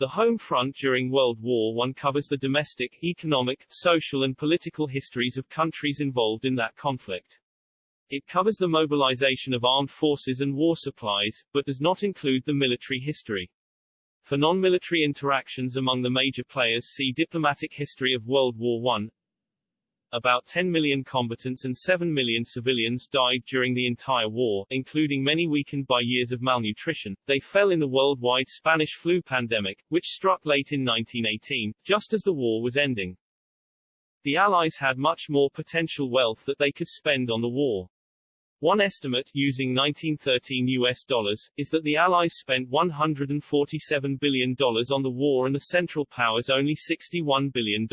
The home front during World War I covers the domestic, economic, social and political histories of countries involved in that conflict. It covers the mobilization of armed forces and war supplies, but does not include the military history. For non-military interactions among the major players see Diplomatic History of World War I. About 10 million combatants and 7 million civilians died during the entire war, including many weakened by years of malnutrition. They fell in the worldwide Spanish flu pandemic, which struck late in 1918, just as the war was ending. The Allies had much more potential wealth that they could spend on the war. One estimate, using 1913 US dollars, is that the Allies spent $147 billion on the war and the Central Powers only $61 billion.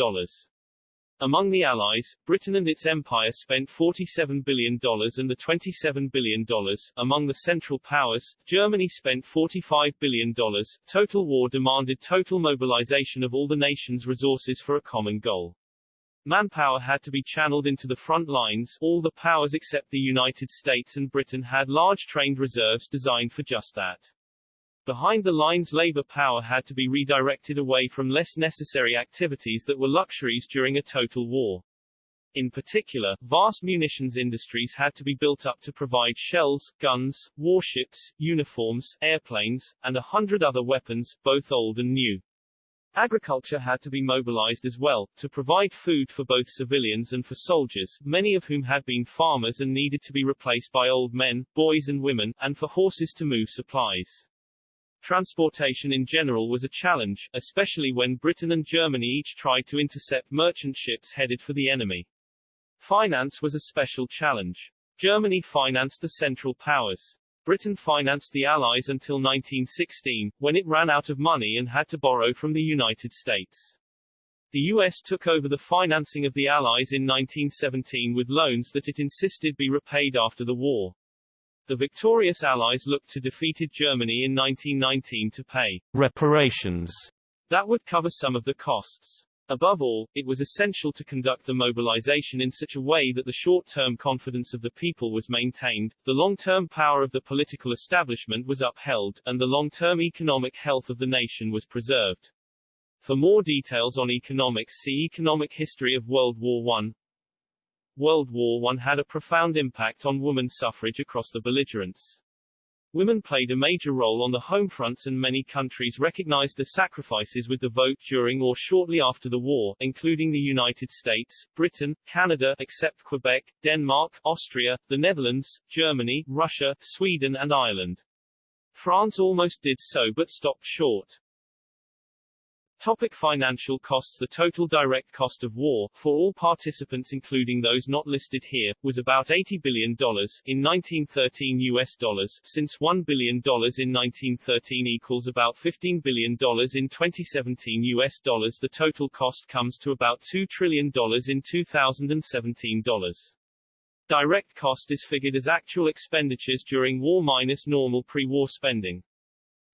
Among the Allies, Britain and its empire spent $47 billion and the $27 billion. Among the Central Powers, Germany spent $45 billion. Total war demanded total mobilization of all the nation's resources for a common goal. Manpower had to be channeled into the front lines all the powers except the United States and Britain had large trained reserves designed for just that. Behind the lines labor power had to be redirected away from less necessary activities that were luxuries during a total war. In particular, vast munitions industries had to be built up to provide shells, guns, warships, uniforms, airplanes, and a hundred other weapons, both old and new. Agriculture had to be mobilized as well, to provide food for both civilians and for soldiers, many of whom had been farmers and needed to be replaced by old men, boys and women, and for horses to move supplies. Transportation in general was a challenge, especially when Britain and Germany each tried to intercept merchant ships headed for the enemy. Finance was a special challenge. Germany financed the Central Powers. Britain financed the Allies until 1916, when it ran out of money and had to borrow from the United States. The U.S. took over the financing of the Allies in 1917 with loans that it insisted be repaid after the war. The victorious Allies looked to defeated Germany in 1919 to pay reparations that would cover some of the costs. Above all, it was essential to conduct the mobilization in such a way that the short-term confidence of the people was maintained, the long-term power of the political establishment was upheld, and the long-term economic health of the nation was preserved. For more details on economics see Economic History of World War I. World War I had a profound impact on woman suffrage across the belligerents. Women played a major role on the home fronts and many countries recognized the sacrifices with the vote during or shortly after the war, including the United States, Britain, Canada except Quebec, Denmark, Austria, the Netherlands, Germany, Russia, Sweden and Ireland. France almost did so but stopped short. Topic financial costs The total direct cost of war, for all participants including those not listed here, was about $80 billion in 1913 US dollars, since $1 billion in 1913 equals about $15 billion in 2017 US dollars The total cost comes to about $2 trillion in 2017 dollars. Direct cost is figured as actual expenditures during war minus normal pre-war spending.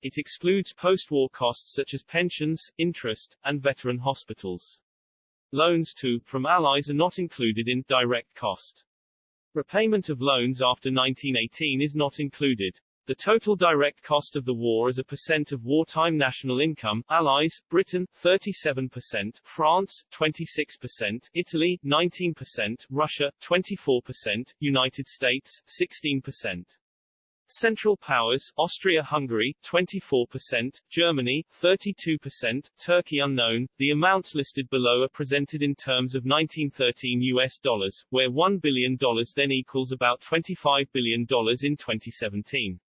It excludes post-war costs such as pensions, interest, and veteran hospitals. Loans to, from allies are not included in direct cost. Repayment of loans after 1918 is not included. The total direct cost of the war as a percent of wartime national income, Allies, Britain, 37%, France, 26%, Italy, 19%, Russia, 24%, United States, 16%. Central Powers, Austria-Hungary, 24%, Germany, 32%, Turkey unknown. The amounts listed below are presented in terms of 1913 US dollars, where $1 billion then equals about $25 billion in 2017.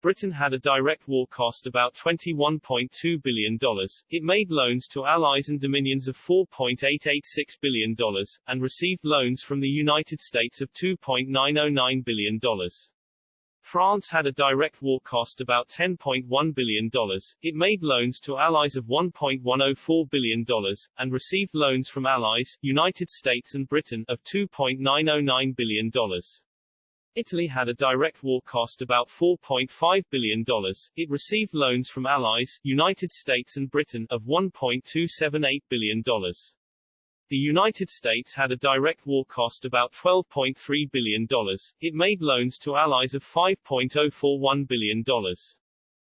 Britain had a direct war cost about $21.2 billion. It made loans to allies and dominions of $4.886 billion, and received loans from the United States of $2.909 billion. France had a direct war cost about $10.1 billion, it made loans to allies of $1.104 billion, and received loans from allies, United States and Britain, of $2.909 billion. Italy had a direct war cost about $4.5 billion, it received loans from allies, United States and Britain, of $1.278 billion. The United States had a direct war cost about $12.3 billion. It made loans to allies of $5.041 billion.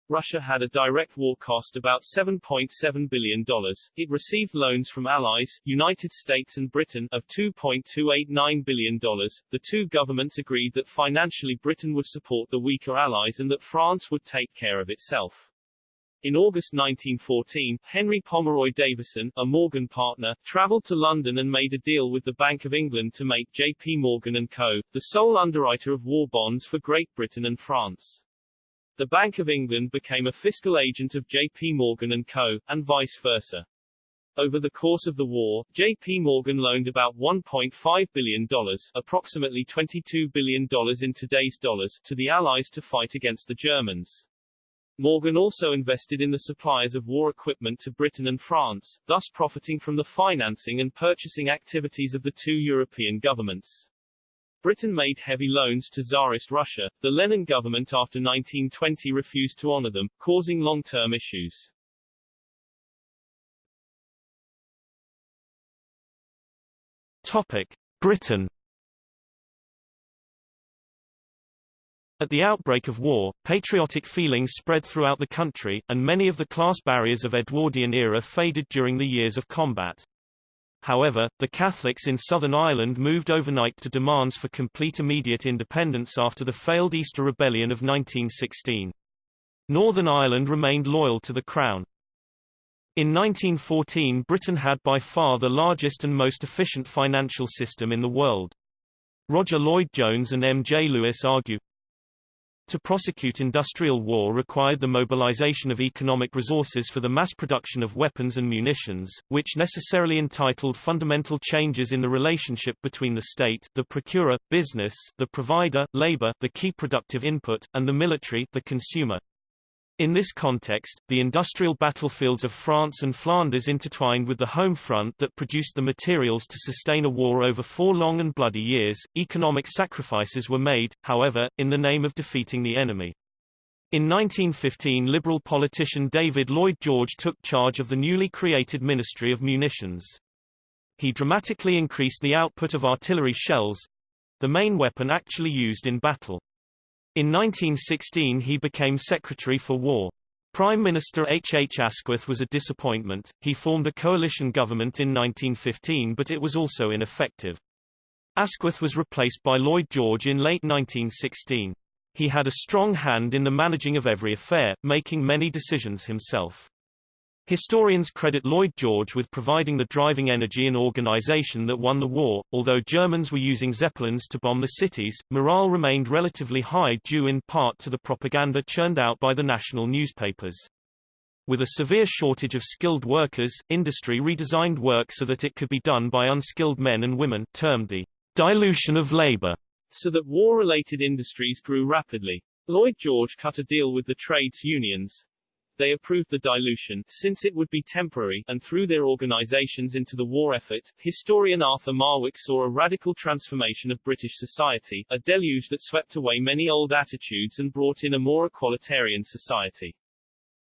Russia had a direct war cost about $7.7 billion. It received loans from allies, United States and Britain, of $2.289 billion. The two governments agreed that financially Britain would support the weaker allies and that France would take care of itself. In August 1914, Henry Pomeroy Davison, a Morgan partner, travelled to London and made a deal with the Bank of England to make J.P. Morgan & Co., the sole underwriter of war bonds for Great Britain and France. The Bank of England became a fiscal agent of J.P. Morgan & Co., and vice versa. Over the course of the war, J.P. Morgan loaned about $1.5 billion, approximately $22 billion in today's dollars, to the Allies to fight against the Germans. Morgan also invested in the supplies of war equipment to Britain and France, thus profiting from the financing and purchasing activities of the two European governments. Britain made heavy loans to Tsarist Russia. The Lenin government after 1920 refused to honor them, causing long-term issues. Topic: Britain At the outbreak of war, patriotic feelings spread throughout the country, and many of the class barriers of Edwardian era faded during the years of combat. However, the Catholics in Southern Ireland moved overnight to demands for complete immediate independence after the failed Easter Rebellion of 1916. Northern Ireland remained loyal to the Crown. In 1914 Britain had by far the largest and most efficient financial system in the world. Roger Lloyd-Jones and M. J. Lewis argue, to prosecute industrial war required the mobilization of economic resources for the mass production of weapons and munitions, which necessarily entitled fundamental changes in the relationship between the state the procurer, business the provider, labor the key productive input, and the military the consumer. In this context, the industrial battlefields of France and Flanders intertwined with the home front that produced the materials to sustain a war over four long and bloody years. Economic sacrifices were made, however, in the name of defeating the enemy. In 1915 Liberal politician David Lloyd George took charge of the newly created Ministry of Munitions. He dramatically increased the output of artillery shells—the main weapon actually used in battle. In 1916 he became Secretary for War. Prime Minister H. H. Asquith was a disappointment, he formed a coalition government in 1915 but it was also ineffective. Asquith was replaced by Lloyd George in late 1916. He had a strong hand in the managing of every affair, making many decisions himself. Historians credit Lloyd George with providing the driving energy and organization that won the war. Although Germans were using Zeppelins to bomb the cities, morale remained relatively high due in part to the propaganda churned out by the national newspapers. With a severe shortage of skilled workers, industry redesigned work so that it could be done by unskilled men and women, termed the dilution of labor, so that war-related industries grew rapidly. Lloyd George cut a deal with the trades unions, they approved the dilution, since it would be temporary, and threw their organizations into the war effort. Historian Arthur Marwick saw a radical transformation of British society, a deluge that swept away many old attitudes and brought in a more equalitarian society.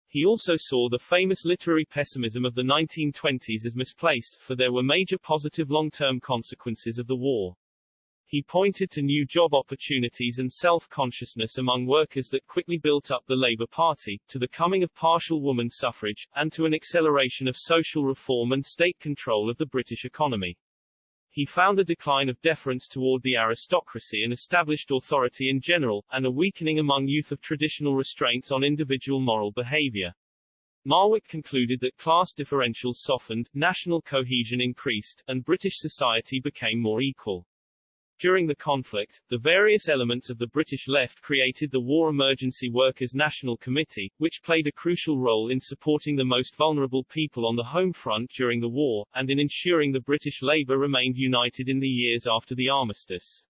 He also saw the famous literary pessimism of the 1920s as misplaced, for there were major positive long-term consequences of the war. He pointed to new job opportunities and self-consciousness among workers that quickly built up the Labour Party, to the coming of partial woman suffrage, and to an acceleration of social reform and state control of the British economy. He found a decline of deference toward the aristocracy and established authority in general, and a weakening among youth of traditional restraints on individual moral behavior. Marwick concluded that class differentials softened, national cohesion increased, and British society became more equal. During the conflict, the various elements of the British left created the War Emergency Workers National Committee, which played a crucial role in supporting the most vulnerable people on the home front during the war, and in ensuring the British Labour remained united in the years after the armistice.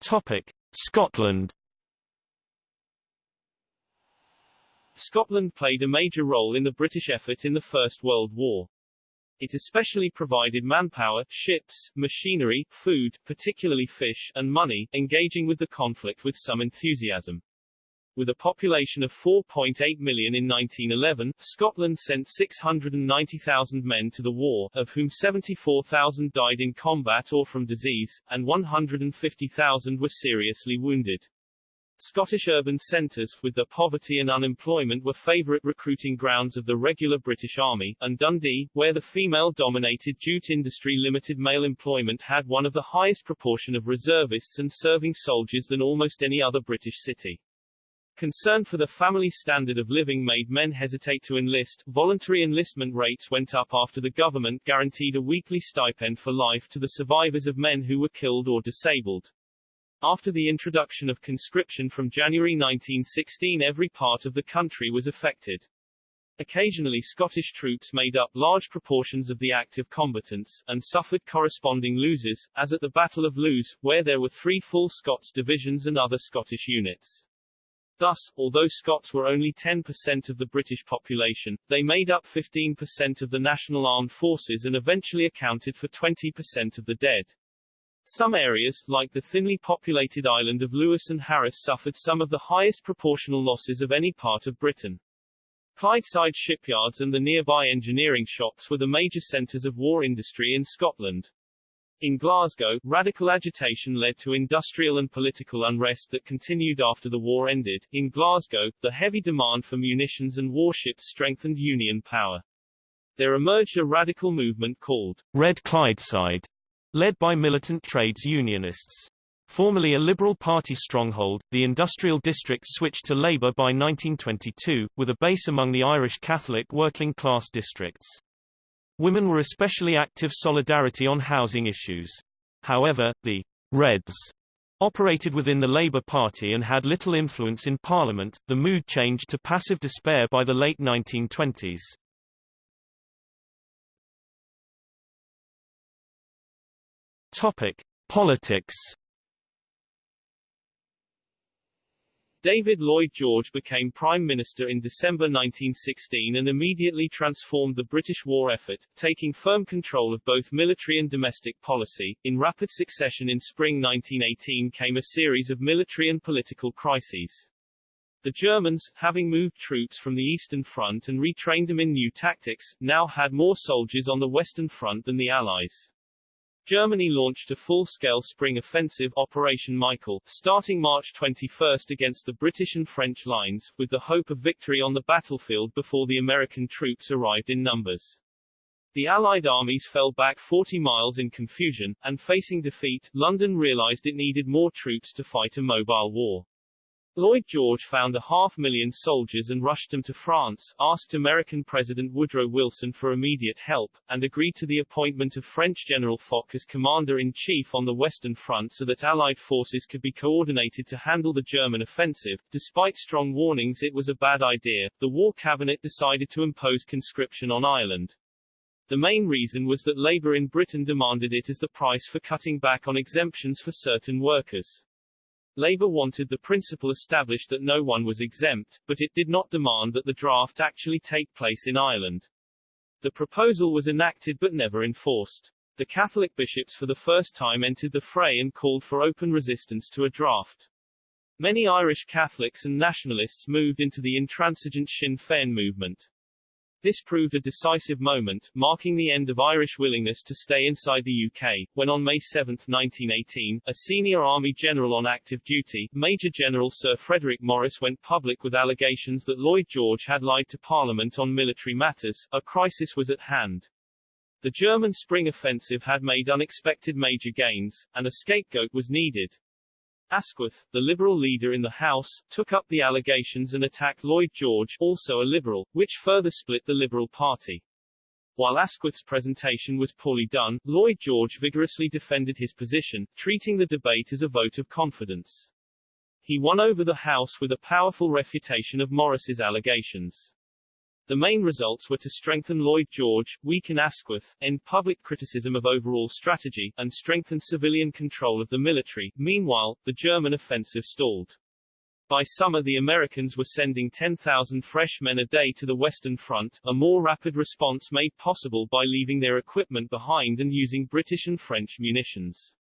Topic. Scotland Scotland played a major role in the British effort in the First World War. It especially provided manpower, ships, machinery, food, particularly fish, and money, engaging with the conflict with some enthusiasm. With a population of 4.8 million in 1911, Scotland sent 690,000 men to the war, of whom 74,000 died in combat or from disease, and 150,000 were seriously wounded. Scottish urban centres, with their poverty and unemployment were favourite recruiting grounds of the regular British Army, and Dundee, where the female-dominated jute industry limited male employment had one of the highest proportion of reservists and serving soldiers than almost any other British city. Concern for the family standard of living made men hesitate to enlist. Voluntary enlistment rates went up after the government guaranteed a weekly stipend for life to the survivors of men who were killed or disabled. After the introduction of conscription from January 1916 every part of the country was affected. Occasionally Scottish troops made up large proportions of the active combatants, and suffered corresponding losers, as at the Battle of Loos, where there were three full Scots divisions and other Scottish units. Thus, although Scots were only 10% of the British population, they made up 15% of the national armed forces and eventually accounted for 20% of the dead. Some areas, like the thinly populated island of Lewis and Harris suffered some of the highest proportional losses of any part of Britain. Clydeside shipyards and the nearby engineering shops were the major centres of war industry in Scotland. In Glasgow, radical agitation led to industrial and political unrest that continued after the war ended. In Glasgow, the heavy demand for munitions and warships strengthened Union power. There emerged a radical movement called Red Clydeside, led by militant trades unionists. Formerly a Liberal Party stronghold, the industrial district switched to Labour by 1922, with a base among the Irish Catholic working-class districts. Women were especially active solidarity on housing issues. However, the Reds operated within the Labour Party and had little influence in Parliament. The mood changed to passive despair by the late 1920s. Topic: Politics David Lloyd George became Prime Minister in December 1916 and immediately transformed the British war effort, taking firm control of both military and domestic policy. In rapid succession in spring 1918 came a series of military and political crises. The Germans, having moved troops from the Eastern Front and retrained them in new tactics, now had more soldiers on the Western Front than the Allies. Germany launched a full-scale spring offensive Operation Michael, starting March 21 against the British and French lines, with the hope of victory on the battlefield before the American troops arrived in numbers. The Allied armies fell back 40 miles in confusion, and facing defeat, London realized it needed more troops to fight a mobile war. Lloyd George found a half million soldiers and rushed them to France, asked American President Woodrow Wilson for immediate help, and agreed to the appointment of French General Foch as Commander-in-Chief on the Western Front so that Allied forces could be coordinated to handle the German offensive. Despite strong warnings it was a bad idea, the War Cabinet decided to impose conscription on Ireland. The main reason was that Labour in Britain demanded it as the price for cutting back on exemptions for certain workers. Labour wanted the principle established that no one was exempt, but it did not demand that the draft actually take place in Ireland. The proposal was enacted but never enforced. The Catholic bishops for the first time entered the fray and called for open resistance to a draft. Many Irish Catholics and nationalists moved into the intransigent Sinn Féin movement. This proved a decisive moment, marking the end of Irish willingness to stay inside the UK, when on May 7, 1918, a senior Army general on active duty, Major General Sir Frederick Maurice went public with allegations that Lloyd George had lied to Parliament on military matters. A crisis was at hand. The German spring offensive had made unexpected major gains, and a scapegoat was needed. Asquith, the Liberal leader in the House, took up the allegations and attacked Lloyd George, also a Liberal, which further split the Liberal Party. While Asquith's presentation was poorly done, Lloyd George vigorously defended his position, treating the debate as a vote of confidence. He won over the House with a powerful refutation of Maurice's allegations. The main results were to strengthen Lloyd George, weaken Asquith, end public criticism of overall strategy, and strengthen civilian control of the military. Meanwhile, the German offensive stalled. By summer the Americans were sending 10,000 fresh men a day to the Western Front, a more rapid response made possible by leaving their equipment behind and using British and French munitions.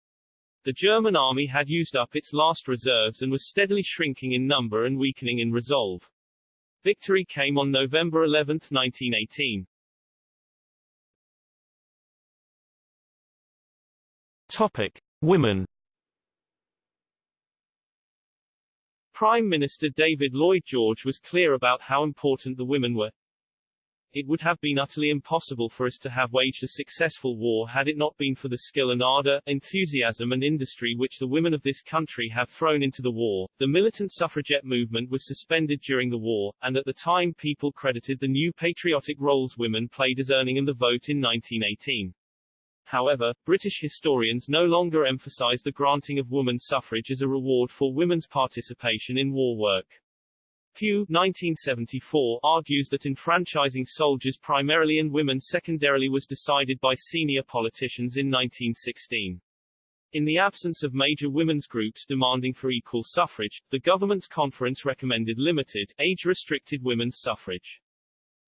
The German army had used up its last reserves and was steadily shrinking in number and weakening in resolve. Victory came on November 11, 1918. Topic: Women. Prime Minister David Lloyd George was clear about how important the women were. It would have been utterly impossible for us to have waged a successful war had it not been for the skill and ardor, enthusiasm and industry which the women of this country have thrown into the war. The militant suffragette movement was suspended during the war, and at the time people credited the new patriotic roles women played as earning them the vote in 1918. However, British historians no longer emphasize the granting of woman suffrage as a reward for women's participation in war work. Pugh 1974 argues that enfranchising soldiers primarily and women secondarily was decided by senior politicians in 1916. In the absence of major women's groups demanding for equal suffrage, the government's conference recommended limited, age-restricted women's suffrage.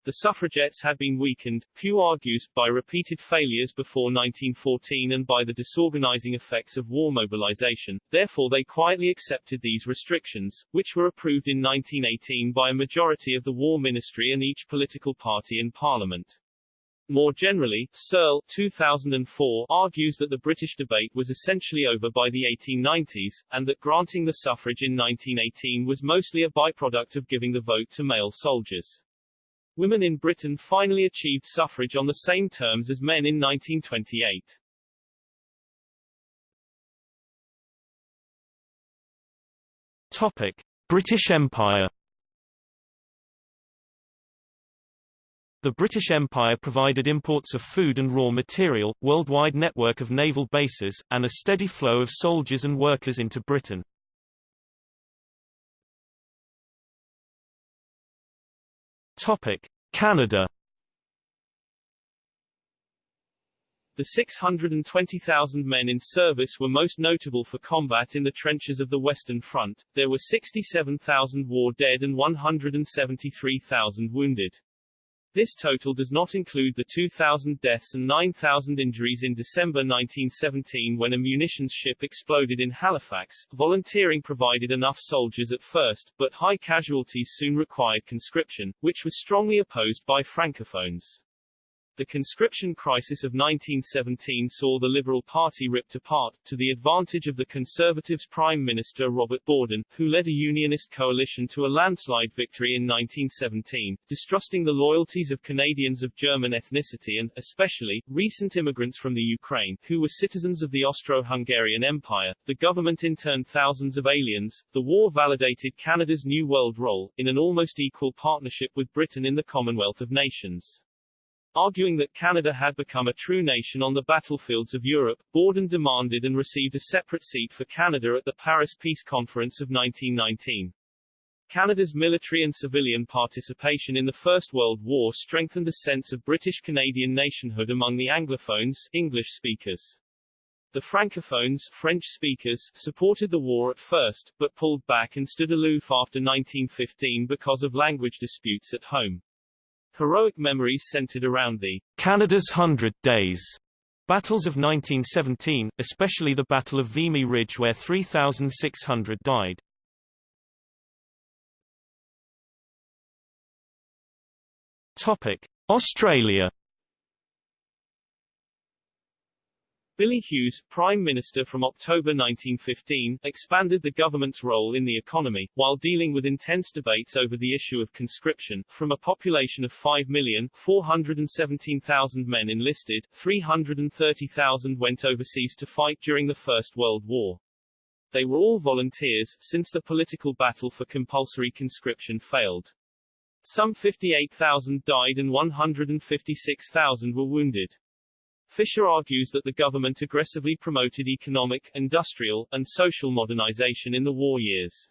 The suffragettes had been weakened, Pugh argues, by repeated failures before 1914 and by the disorganizing effects of war mobilization, therefore they quietly accepted these restrictions, which were approved in 1918 by a majority of the War Ministry and each political party in Parliament. More generally, Searle 2004 argues that the British debate was essentially over by the 1890s, and that granting the suffrage in 1918 was mostly a byproduct of giving the vote to male soldiers. Women in Britain finally achieved suffrage on the same terms as men in 1928. Topic: British Empire. The British Empire provided imports of food and raw material, worldwide network of naval bases, and a steady flow of soldiers and workers into Britain. Topic: Canada. The 620,000 men in service were most notable for combat in the trenches of the Western Front. There were 67,000 war dead and 173,000 wounded. This total does not include the 2,000 deaths and 9,000 injuries in December 1917 when a munitions ship exploded in Halifax. Volunteering provided enough soldiers at first, but high casualties soon required conscription, which was strongly opposed by Francophones. The conscription crisis of 1917 saw the Liberal Party ripped apart, to the advantage of the Conservatives' Prime Minister Robert Borden, who led a Unionist coalition to a landslide victory in 1917, distrusting the loyalties of Canadians of German ethnicity and, especially, recent immigrants from the Ukraine, who were citizens of the Austro-Hungarian Empire. The government interned thousands of aliens. The war validated Canada's New World role, in an almost equal partnership with Britain in the Commonwealth of Nations. Arguing that Canada had become a true nation on the battlefields of Europe, Borden demanded and received a separate seat for Canada at the Paris Peace Conference of 1919. Canada's military and civilian participation in the First World War strengthened a sense of British-Canadian nationhood among the Anglophones English speakers. The Francophones French speakers supported the war at first, but pulled back and stood aloof after 1915 because of language disputes at home. Heroic memories centered around the Canada's Hundred Days battles of 1917, especially the Battle of Vimy Ridge where 3,600 died. Topic: Australia Billy Hughes, Prime Minister from October 1915, expanded the government's role in the economy, while dealing with intense debates over the issue of conscription. From a population of 5,417,000 men enlisted, 330,000 went overseas to fight during the First World War. They were all volunteers, since the political battle for compulsory conscription failed. Some 58,000 died and 156,000 were wounded. Fisher argues that the government aggressively promoted economic, industrial, and social modernization in the war years.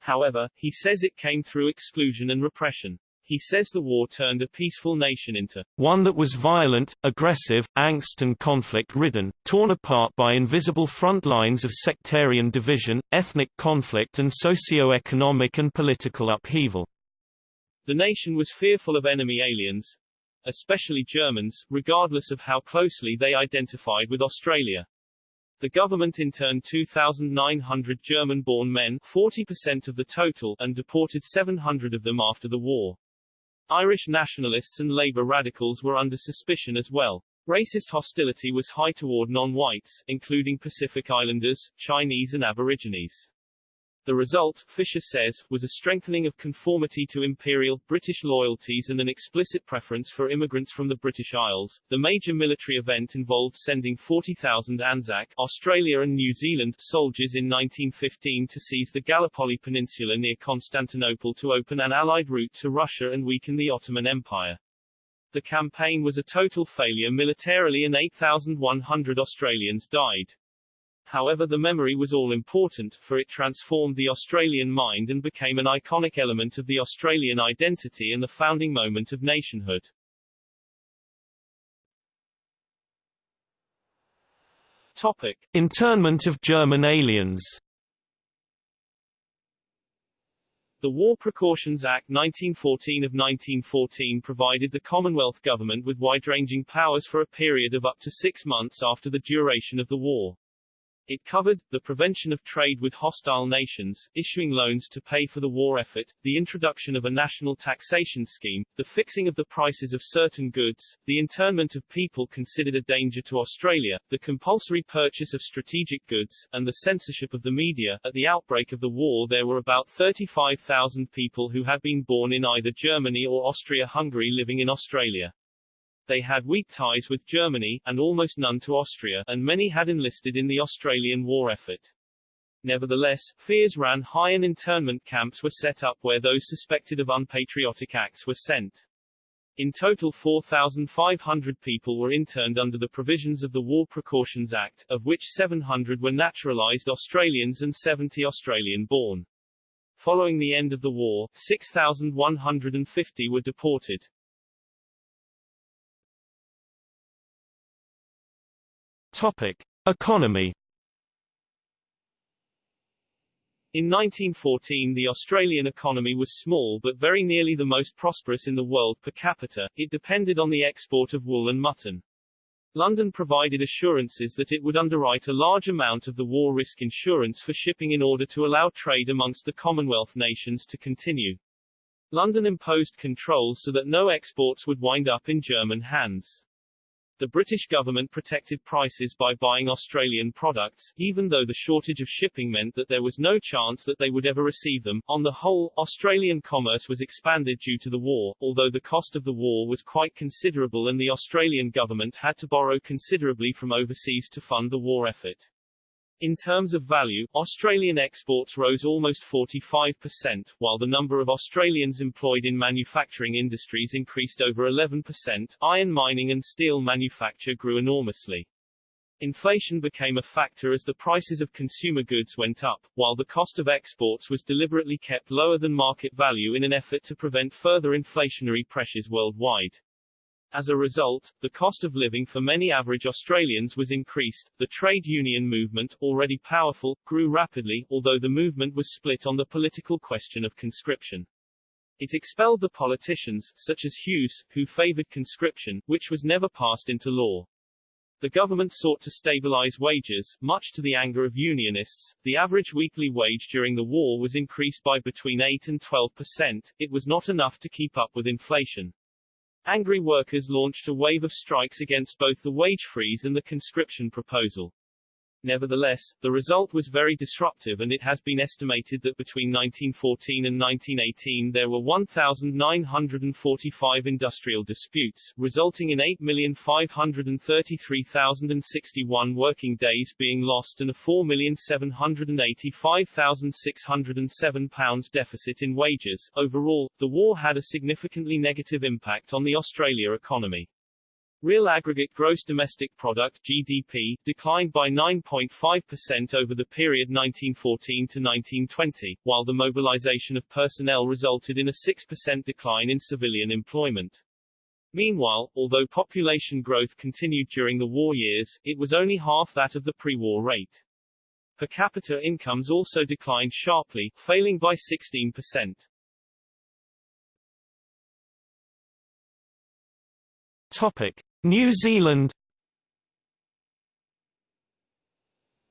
However, he says it came through exclusion and repression. He says the war turned a peaceful nation into one that was violent, aggressive, angst and conflict-ridden, torn apart by invisible front lines of sectarian division, ethnic conflict and socio-economic and political upheaval. The nation was fearful of enemy aliens, especially Germans, regardless of how closely they identified with Australia. The government interned 2,900 German-born men 40% of the total and deported 700 of them after the war. Irish nationalists and Labour radicals were under suspicion as well. Racist hostility was high toward non-whites, including Pacific Islanders, Chinese and Aborigines. The result, Fisher says, was a strengthening of conformity to imperial, British loyalties and an explicit preference for immigrants from the British Isles. The major military event involved sending 40,000 Anzac, Australia and New Zealand, soldiers in 1915 to seize the Gallipoli Peninsula near Constantinople to open an Allied route to Russia and weaken the Ottoman Empire. The campaign was a total failure militarily and 8,100 Australians died. However the memory was all-important, for it transformed the Australian mind and became an iconic element of the Australian identity and the founding moment of nationhood. Topic. Internment of German aliens The War Precautions Act 1914 of 1914 provided the Commonwealth government with wide-ranging powers for a period of up to six months after the duration of the war. It covered, the prevention of trade with hostile nations, issuing loans to pay for the war effort, the introduction of a national taxation scheme, the fixing of the prices of certain goods, the internment of people considered a danger to Australia, the compulsory purchase of strategic goods, and the censorship of the media. At the outbreak of the war there were about 35,000 people who had been born in either Germany or Austria-Hungary living in Australia. They had weak ties with Germany, and almost none to Austria, and many had enlisted in the Australian war effort. Nevertheless, fears ran high and internment camps were set up where those suspected of unpatriotic acts were sent. In total 4,500 people were interned under the provisions of the War Precautions Act, of which 700 were naturalized Australians and 70 Australian-born. Following the end of the war, 6,150 were deported. Topic: Economy. In 1914 the Australian economy was small but very nearly the most prosperous in the world per capita, it depended on the export of wool and mutton. London provided assurances that it would underwrite a large amount of the war risk insurance for shipping in order to allow trade amongst the Commonwealth nations to continue. London imposed controls so that no exports would wind up in German hands. The British government protected prices by buying Australian products, even though the shortage of shipping meant that there was no chance that they would ever receive them. On the whole, Australian commerce was expanded due to the war, although the cost of the war was quite considerable and the Australian government had to borrow considerably from overseas to fund the war effort. In terms of value, Australian exports rose almost 45%, while the number of Australians employed in manufacturing industries increased over 11%. Iron mining and steel manufacture grew enormously. Inflation became a factor as the prices of consumer goods went up, while the cost of exports was deliberately kept lower than market value in an effort to prevent further inflationary pressures worldwide. As a result, the cost of living for many average Australians was increased. The trade union movement, already powerful, grew rapidly, although the movement was split on the political question of conscription. It expelled the politicians, such as Hughes, who favored conscription, which was never passed into law. The government sought to stabilize wages, much to the anger of unionists. The average weekly wage during the war was increased by between 8 and 12 percent. It was not enough to keep up with inflation. Angry workers launched a wave of strikes against both the wage freeze and the conscription proposal. Nevertheless, the result was very disruptive and it has been estimated that between 1914 and 1918 there were 1,945 industrial disputes, resulting in 8,533,061 working days being lost and a 4,785,607 pounds deficit in wages. Overall, the war had a significantly negative impact on the Australia economy. Real aggregate gross domestic product GDP declined by 9.5% over the period 1914 to 1920, while the mobilization of personnel resulted in a 6% decline in civilian employment. Meanwhile, although population growth continued during the war years, it was only half that of the pre-war rate. Per capita incomes also declined sharply, failing by 16%. Topic: New Zealand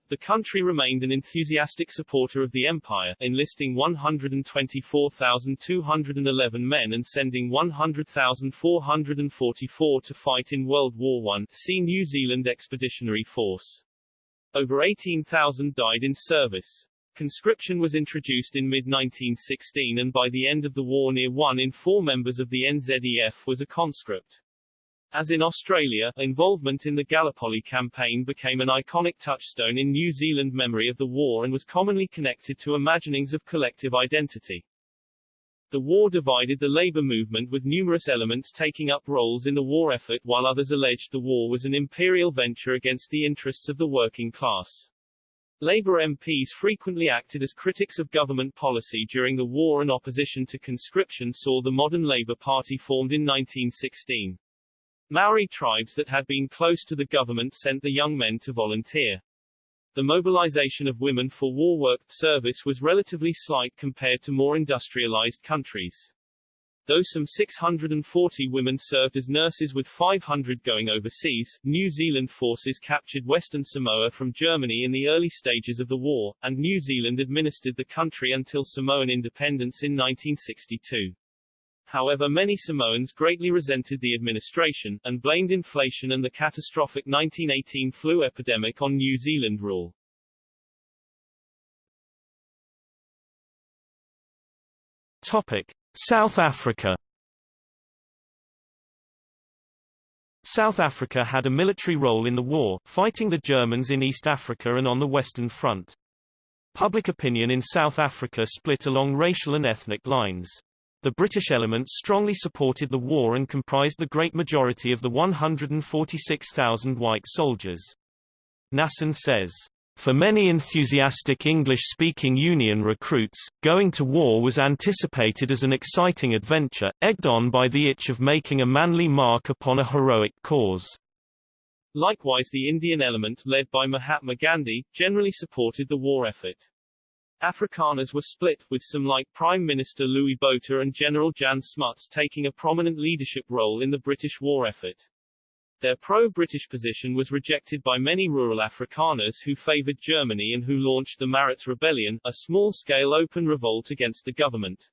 The country remained an enthusiastic supporter of the empire, enlisting 124,211 men and sending 100,444 to fight in World War I, see New Zealand Expeditionary Force. Over 18,000 died in service. Conscription was introduced in mid-1916 and by the end of the war near one in four members of the NZEF was a conscript. As in Australia, involvement in the Gallipoli campaign became an iconic touchstone in New Zealand memory of the war and was commonly connected to imaginings of collective identity. The war divided the labor movement with numerous elements taking up roles in the war effort while others alleged the war was an imperial venture against the interests of the working class. Labour MPs frequently acted as critics of government policy during the war and opposition to conscription saw the modern Labour Party formed in 1916. Maori tribes that had been close to the government sent the young men to volunteer. The mobilization of women for war-work service was relatively slight compared to more industrialized countries. Though some 640 women served as nurses with 500 going overseas, New Zealand forces captured Western Samoa from Germany in the early stages of the war, and New Zealand administered the country until Samoan independence in 1962. However many Samoans greatly resented the administration, and blamed inflation and the catastrophic 1918 flu epidemic on New Zealand rule. Topic. South Africa South Africa had a military role in the war, fighting the Germans in East Africa and on the Western Front. Public opinion in South Africa split along racial and ethnic lines. The British elements strongly supported the war and comprised the great majority of the 146,000 white soldiers. Nasson says, for many enthusiastic English-speaking Union recruits, going to war was anticipated as an exciting adventure, egged on by the itch of making a manly mark upon a heroic cause. Likewise the Indian element, led by Mahatma Gandhi, generally supported the war effort. Afrikaners were split, with some like Prime Minister Louis Botha and General Jan Smuts taking a prominent leadership role in the British war effort. Their pro-British position was rejected by many rural Afrikaners who favored Germany and who launched the Maritz Rebellion, a small-scale open revolt against the government.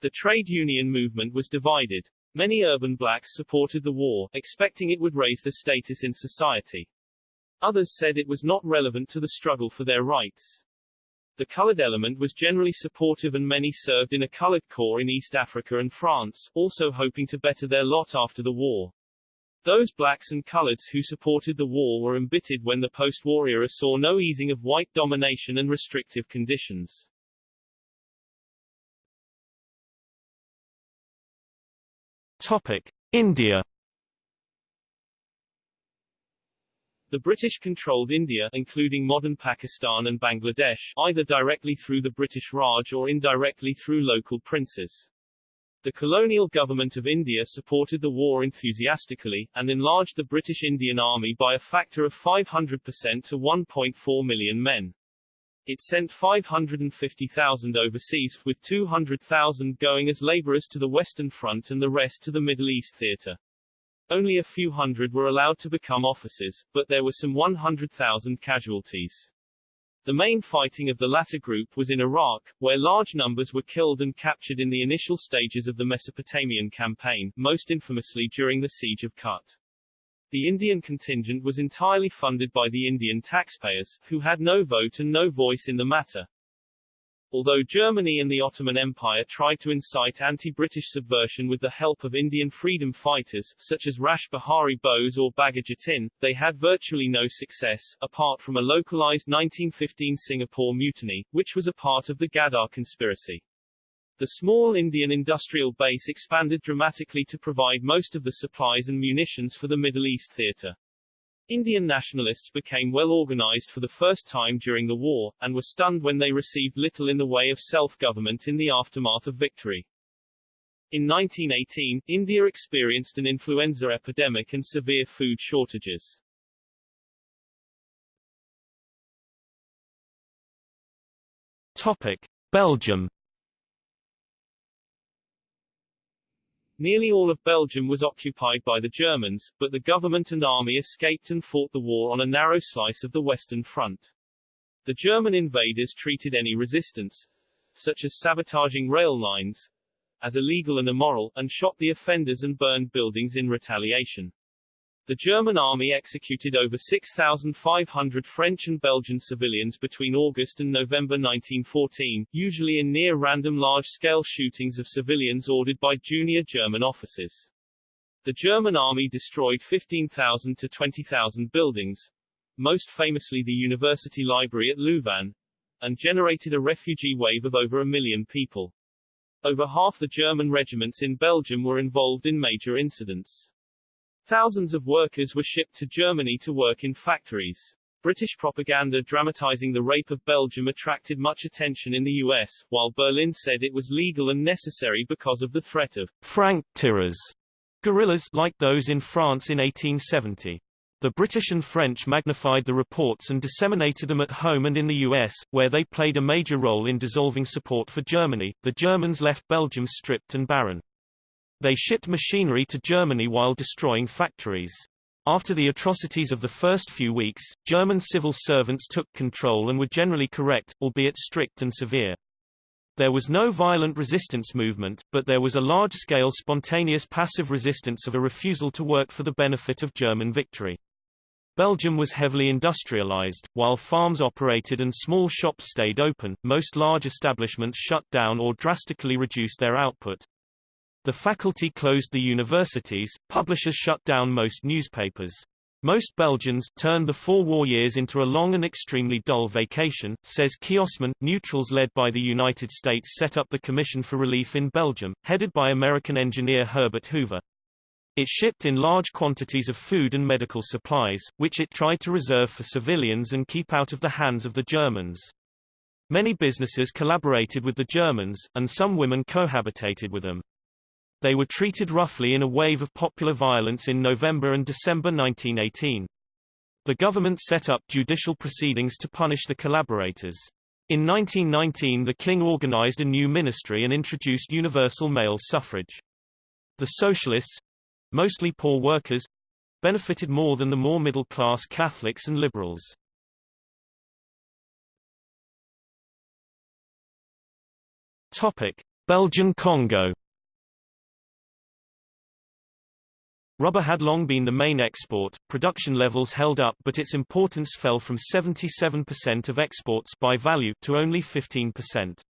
The trade union movement was divided. Many urban blacks supported the war, expecting it would raise their status in society. Others said it was not relevant to the struggle for their rights. The colored element was generally supportive and many served in a colored corps in East Africa and France, also hoping to better their lot after the war. Those blacks and coloreds who supported the war were embittered when the post-war era saw no easing of white domination and restrictive conditions. Topic. India The British controlled India including modern Pakistan and Bangladesh either directly through the British Raj or indirectly through local princes. The colonial government of India supported the war enthusiastically, and enlarged the British Indian Army by a factor of 500% to 1.4 million men. It sent 550,000 overseas, with 200,000 going as laborers to the Western Front and the rest to the Middle East theater. Only a few hundred were allowed to become officers, but there were some 100,000 casualties. The main fighting of the latter group was in Iraq, where large numbers were killed and captured in the initial stages of the Mesopotamian campaign, most infamously during the Siege of Kut. The Indian contingent was entirely funded by the Indian taxpayers, who had no vote and no voice in the matter. Although Germany and the Ottoman Empire tried to incite anti-British subversion with the help of Indian freedom fighters, such as Rash Behari Bose or Bagha Jatin, they had virtually no success, apart from a localized 1915 Singapore mutiny, which was a part of the Ghadar conspiracy. The small Indian industrial base expanded dramatically to provide most of the supplies and munitions for the Middle East theater. Indian nationalists became well organized for the first time during the war, and were stunned when they received little in the way of self-government in the aftermath of victory. In 1918, India experienced an influenza epidemic and severe food shortages. Topic. Belgium Nearly all of Belgium was occupied by the Germans, but the government and army escaped and fought the war on a narrow slice of the Western Front. The German invaders treated any resistance, such as sabotaging rail lines, as illegal and immoral, and shot the offenders and burned buildings in retaliation. The German army executed over 6,500 French and Belgian civilians between August and November 1914, usually in near-random large-scale shootings of civilians ordered by junior German officers. The German army destroyed 15,000 to 20,000 buildings, most famously the University Library at Louvain, and generated a refugee wave of over a million people. Over half the German regiments in Belgium were involved in major incidents. Thousands of workers were shipped to Germany to work in factories. British propaganda dramatizing the rape of Belgium attracted much attention in the US, while Berlin said it was legal and necessary because of the threat of franc tireurs, guerrillas like those in France in 1870. The British and French magnified the reports and disseminated them at home and in the US, where they played a major role in dissolving support for Germany. The Germans left Belgium stripped and barren. They shipped machinery to Germany while destroying factories. After the atrocities of the first few weeks, German civil servants took control and were generally correct, albeit strict and severe. There was no violent resistance movement, but there was a large-scale spontaneous passive resistance of a refusal to work for the benefit of German victory. Belgium was heavily industrialized, while farms operated and small shops stayed open, most large establishments shut down or drastically reduced their output. The faculty closed the universities, publishers shut down most newspapers. Most Belgians turned the four war years into a long and extremely dull vacation, says Kossmann. Neutrals led by the United States set up the Commission for Relief in Belgium, headed by American engineer Herbert Hoover. It shipped in large quantities of food and medical supplies, which it tried to reserve for civilians and keep out of the hands of the Germans. Many businesses collaborated with the Germans, and some women cohabitated with them. They were treated roughly in a wave of popular violence in November and December 1918. The government set up judicial proceedings to punish the collaborators. In 1919 the king organized a new ministry and introduced universal male suffrage. The socialists, mostly poor workers, benefited more than the more middle-class Catholics and liberals. Topic: Belgian Congo Rubber had long been the main export, production levels held up but its importance fell from 77% of exports by value to only 15%.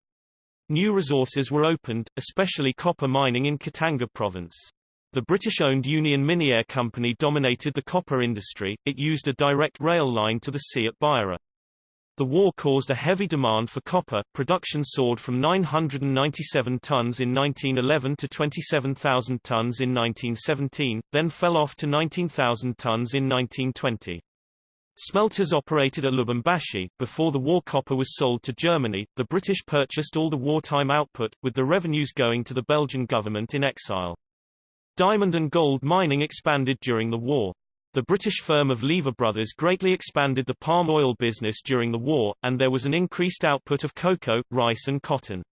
New resources were opened, especially copper mining in Katanga province. The British-owned Union Miniere Company dominated the copper industry, it used a direct rail line to the sea at Beira. The war caused a heavy demand for copper, production soared from 997 tons in 1911 to 27,000 tons in 1917, then fell off to 19,000 tons in 1920. Smelters operated at Lubumbashi. Before the war copper was sold to Germany, the British purchased all the wartime output, with the revenues going to the Belgian government in exile. Diamond and gold mining expanded during the war. The British firm of Lever Brothers greatly expanded the palm oil business during the war, and there was an increased output of cocoa, rice and cotton.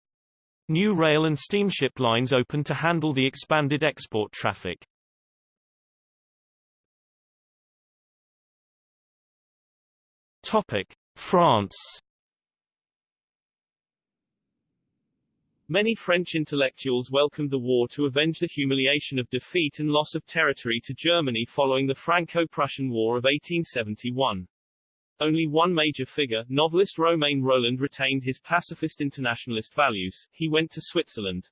New rail and steamship lines opened to handle the expanded export traffic. Topic: France Many French intellectuals welcomed the war to avenge the humiliation of defeat and loss of territory to Germany following the Franco-Prussian War of 1871. Only one major figure, novelist Romain Rolland retained his pacifist internationalist values, he went to Switzerland.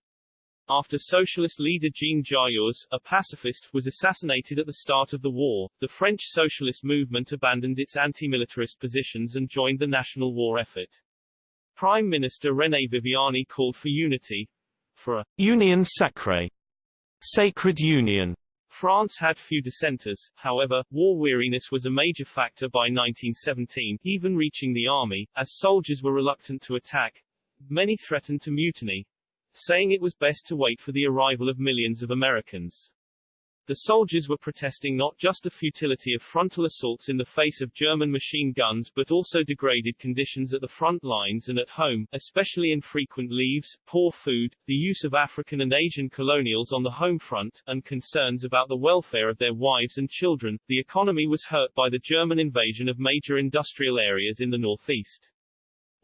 After socialist leader Jean Jaurès, a pacifist, was assassinated at the start of the war, the French socialist movement abandoned its anti-militarist positions and joined the national war effort. Prime Minister René Viviani called for unity, for a union sacrée, sacred union. France had few dissenters, however, war weariness was a major factor by 1917, even reaching the army, as soldiers were reluctant to attack. Many threatened to mutiny, saying it was best to wait for the arrival of millions of Americans. The soldiers were protesting not just the futility of frontal assaults in the face of German machine guns but also degraded conditions at the front lines and at home, especially infrequent leaves, poor food, the use of African and Asian colonials on the home front, and concerns about the welfare of their wives and children. The economy was hurt by the German invasion of major industrial areas in the northeast.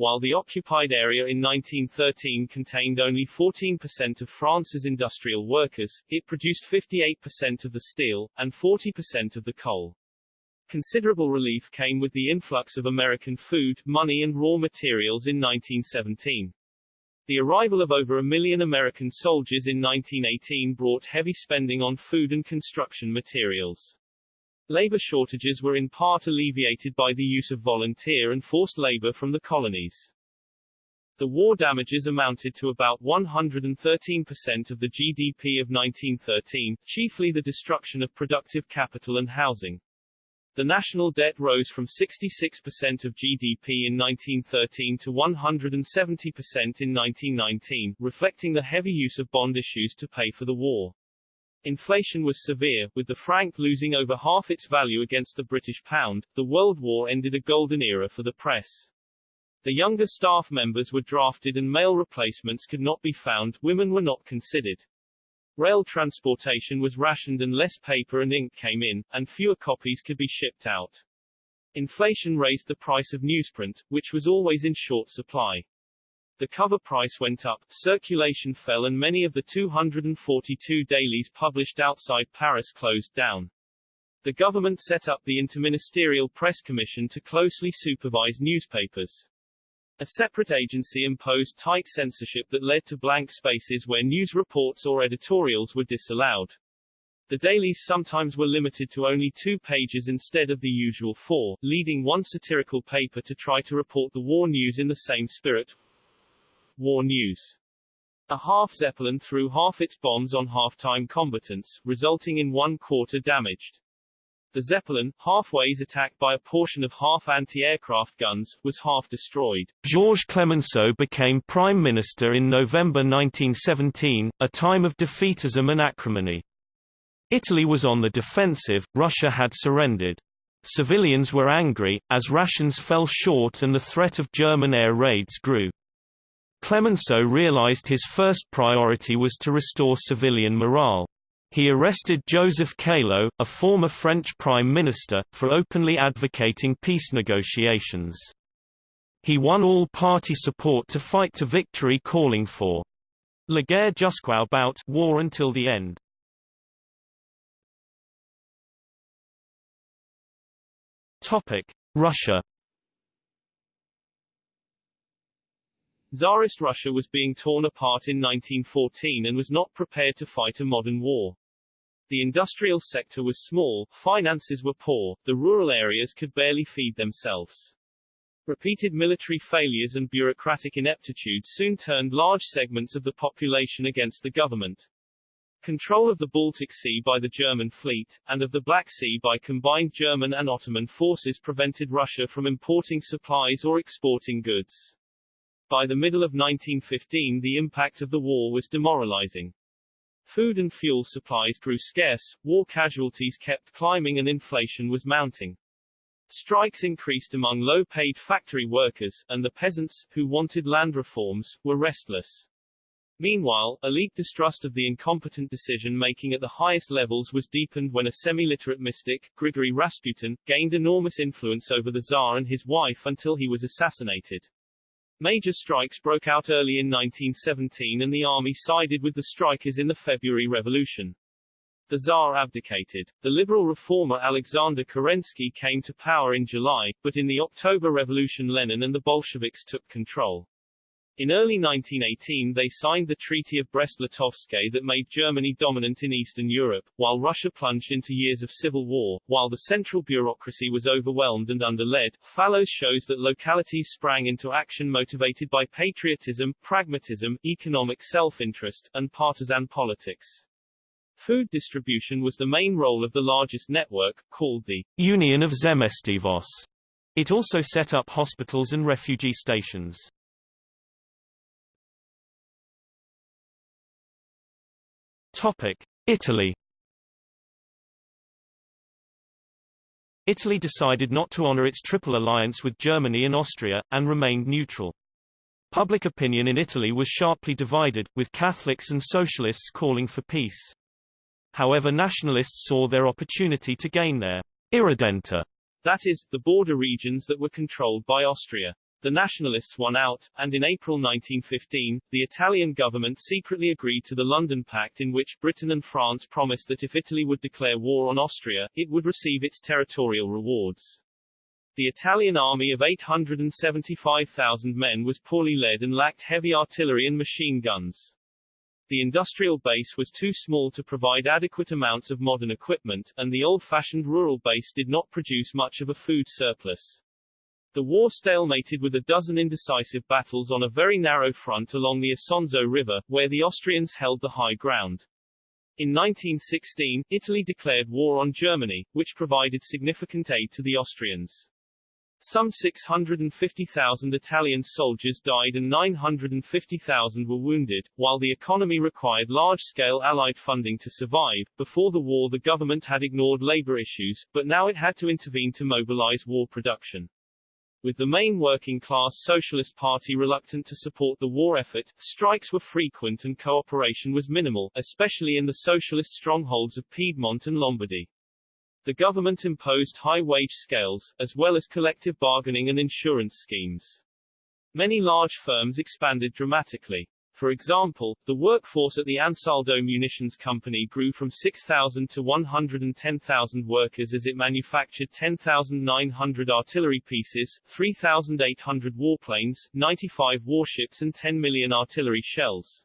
While the occupied area in 1913 contained only 14% of France's industrial workers, it produced 58% of the steel, and 40% of the coal. Considerable relief came with the influx of American food, money and raw materials in 1917. The arrival of over a million American soldiers in 1918 brought heavy spending on food and construction materials. Labor shortages were in part alleviated by the use of volunteer and forced labor from the colonies. The war damages amounted to about 113% of the GDP of 1913, chiefly the destruction of productive capital and housing. The national debt rose from 66% of GDP in 1913 to 170% in 1919, reflecting the heavy use of bond issues to pay for the war. Inflation was severe, with the franc losing over half its value against the British pound. The World War ended a golden era for the press. The younger staff members were drafted and male replacements could not be found, women were not considered. Rail transportation was rationed and less paper and ink came in, and fewer copies could be shipped out. Inflation raised the price of newsprint, which was always in short supply. The cover price went up, circulation fell and many of the 242 dailies published outside Paris closed down. The government set up the Interministerial Press Commission to closely supervise newspapers. A separate agency imposed tight censorship that led to blank spaces where news reports or editorials were disallowed. The dailies sometimes were limited to only two pages instead of the usual four, leading one satirical paper to try to report the war news in the same spirit. War news. A half Zeppelin threw half its bombs on half-time combatants, resulting in one quarter damaged. The Zeppelin, halfways attacked by a portion of half anti-aircraft guns, was half destroyed. Georges Clemenceau became prime minister in November 1917, a time of defeatism and acrimony. Italy was on the defensive, Russia had surrendered. Civilians were angry, as rations fell short and the threat of German air raids grew. Clemenceau realized his first priority was to restore civilian morale. He arrested Joseph Caillaux, a former French prime minister, for openly advocating peace negotiations. He won all party support to fight to victory calling for La guerre jusqu'au bout war until the end. Topic: Russia Tsarist Russia was being torn apart in 1914 and was not prepared to fight a modern war. The industrial sector was small, finances were poor, the rural areas could barely feed themselves. Repeated military failures and bureaucratic ineptitude soon turned large segments of the population against the government. Control of the Baltic Sea by the German fleet, and of the Black Sea by combined German and Ottoman forces prevented Russia from importing supplies or exporting goods. By the middle of 1915 the impact of the war was demoralizing. Food and fuel supplies grew scarce, war casualties kept climbing and inflation was mounting. Strikes increased among low-paid factory workers, and the peasants, who wanted land reforms, were restless. Meanwhile, elite distrust of the incompetent decision-making at the highest levels was deepened when a semi-literate mystic, Grigory Rasputin, gained enormous influence over the Tsar and his wife until he was assassinated. Major strikes broke out early in 1917 and the army sided with the strikers in the February Revolution. The Tsar abdicated. The liberal reformer Alexander Kerensky came to power in July, but in the October Revolution Lenin and the Bolsheviks took control. In early 1918 they signed the Treaty of Brest-Litovsk that made Germany dominant in Eastern Europe, while Russia plunged into years of civil war. While the central bureaucracy was overwhelmed and under-led, Fallows shows that localities sprang into action motivated by patriotism, pragmatism, economic self-interest, and partisan politics. Food distribution was the main role of the largest network, called the Union of Zemstvos. It also set up hospitals and refugee stations. Italy Italy decided not to honor its triple alliance with Germany and Austria, and remained neutral. Public opinion in Italy was sharply divided, with Catholics and socialists calling for peace. However nationalists saw their opportunity to gain their irredenta, that is, the border regions that were controlled by Austria. The nationalists won out, and in April 1915, the Italian government secretly agreed to the London Pact in which Britain and France promised that if Italy would declare war on Austria, it would receive its territorial rewards. The Italian army of 875,000 men was poorly led and lacked heavy artillery and machine guns. The industrial base was too small to provide adequate amounts of modern equipment, and the old-fashioned rural base did not produce much of a food surplus. The war stalemated with a dozen indecisive battles on a very narrow front along the Isonzo River, where the Austrians held the high ground. In 1916, Italy declared war on Germany, which provided significant aid to the Austrians. Some 650,000 Italian soldiers died and 950,000 were wounded, while the economy required large-scale Allied funding to survive. Before the war the government had ignored labor issues, but now it had to intervene to mobilize war production. With the main working-class Socialist Party reluctant to support the war effort, strikes were frequent and cooperation was minimal, especially in the socialist strongholds of Piedmont and Lombardy. The government imposed high wage scales, as well as collective bargaining and insurance schemes. Many large firms expanded dramatically. For example, the workforce at the Ansaldo Munitions Company grew from 6,000 to 110,000 workers as it manufactured 10,900 artillery pieces, 3,800 warplanes, 95 warships and 10 million artillery shells.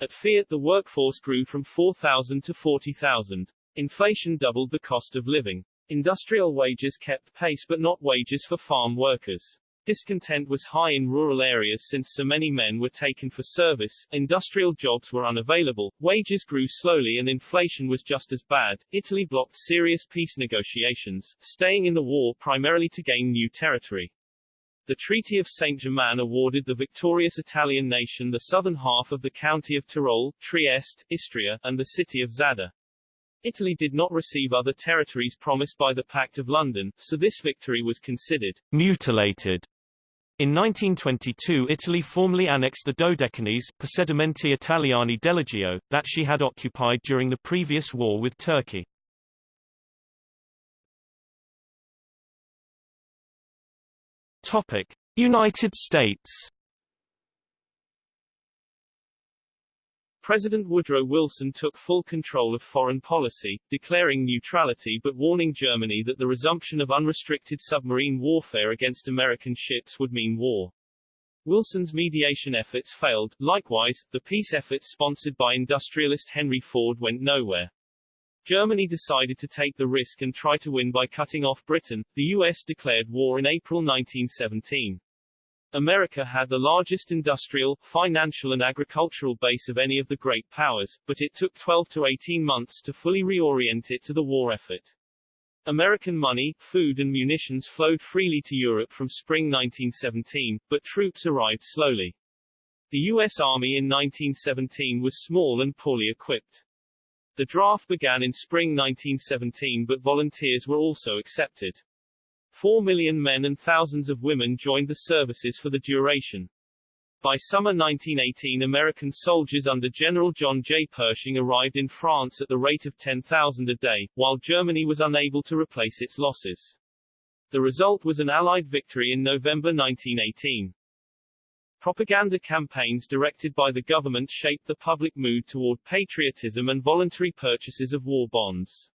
At Fiat the workforce grew from 4,000 to 40,000. Inflation doubled the cost of living. Industrial wages kept pace but not wages for farm workers. Discontent was high in rural areas since so many men were taken for service, industrial jobs were unavailable, wages grew slowly and inflation was just as bad. Italy blocked serious peace negotiations, staying in the war primarily to gain new territory. The Treaty of Saint-Germain awarded the victorious Italian nation the southern half of the county of Tyrol, Trieste, Istria, and the city of Zadar. Italy did not receive other territories promised by the Pact of London, so this victory was considered mutilated. In 1922 Italy formally annexed the Dodecanese Possedimenti Italiani dell'Egeo, that she had occupied during the previous war with Turkey. United States President Woodrow Wilson took full control of foreign policy, declaring neutrality but warning Germany that the resumption of unrestricted submarine warfare against American ships would mean war. Wilson's mediation efforts failed, likewise, the peace efforts sponsored by industrialist Henry Ford went nowhere. Germany decided to take the risk and try to win by cutting off Britain. The U.S. declared war in April 1917. America had the largest industrial, financial and agricultural base of any of the great powers, but it took 12 to 18 months to fully reorient it to the war effort. American money, food and munitions flowed freely to Europe from spring 1917, but troops arrived slowly. The U.S. Army in 1917 was small and poorly equipped. The draft began in spring 1917 but volunteers were also accepted. Four million men and thousands of women joined the services for the duration. By summer 1918 American soldiers under General John J. Pershing arrived in France at the rate of 10,000 a day, while Germany was unable to replace its losses. The result was an Allied victory in November 1918. Propaganda campaigns directed by the government shaped the public mood toward patriotism and voluntary purchases of war bonds.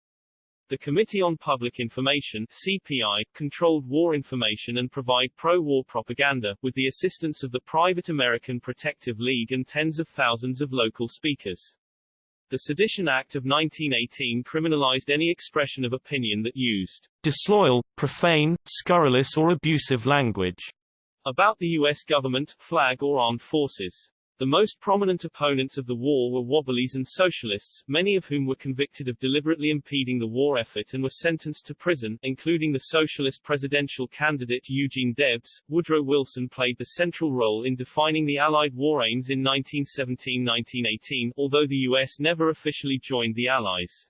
The Committee on Public Information CPI, controlled war information and provide pro-war propaganda, with the assistance of the private American Protective League and tens of thousands of local speakers. The Sedition Act of 1918 criminalized any expression of opinion that used disloyal, profane, scurrilous or abusive language about the U.S. government, flag or armed forces. The most prominent opponents of the war were Wobblies and Socialists, many of whom were convicted of deliberately impeding the war effort and were sentenced to prison, including the Socialist presidential candidate Eugene Debs. Woodrow Wilson played the central role in defining the Allied war aims in 1917-1918, although the U.S. never officially joined the Allies.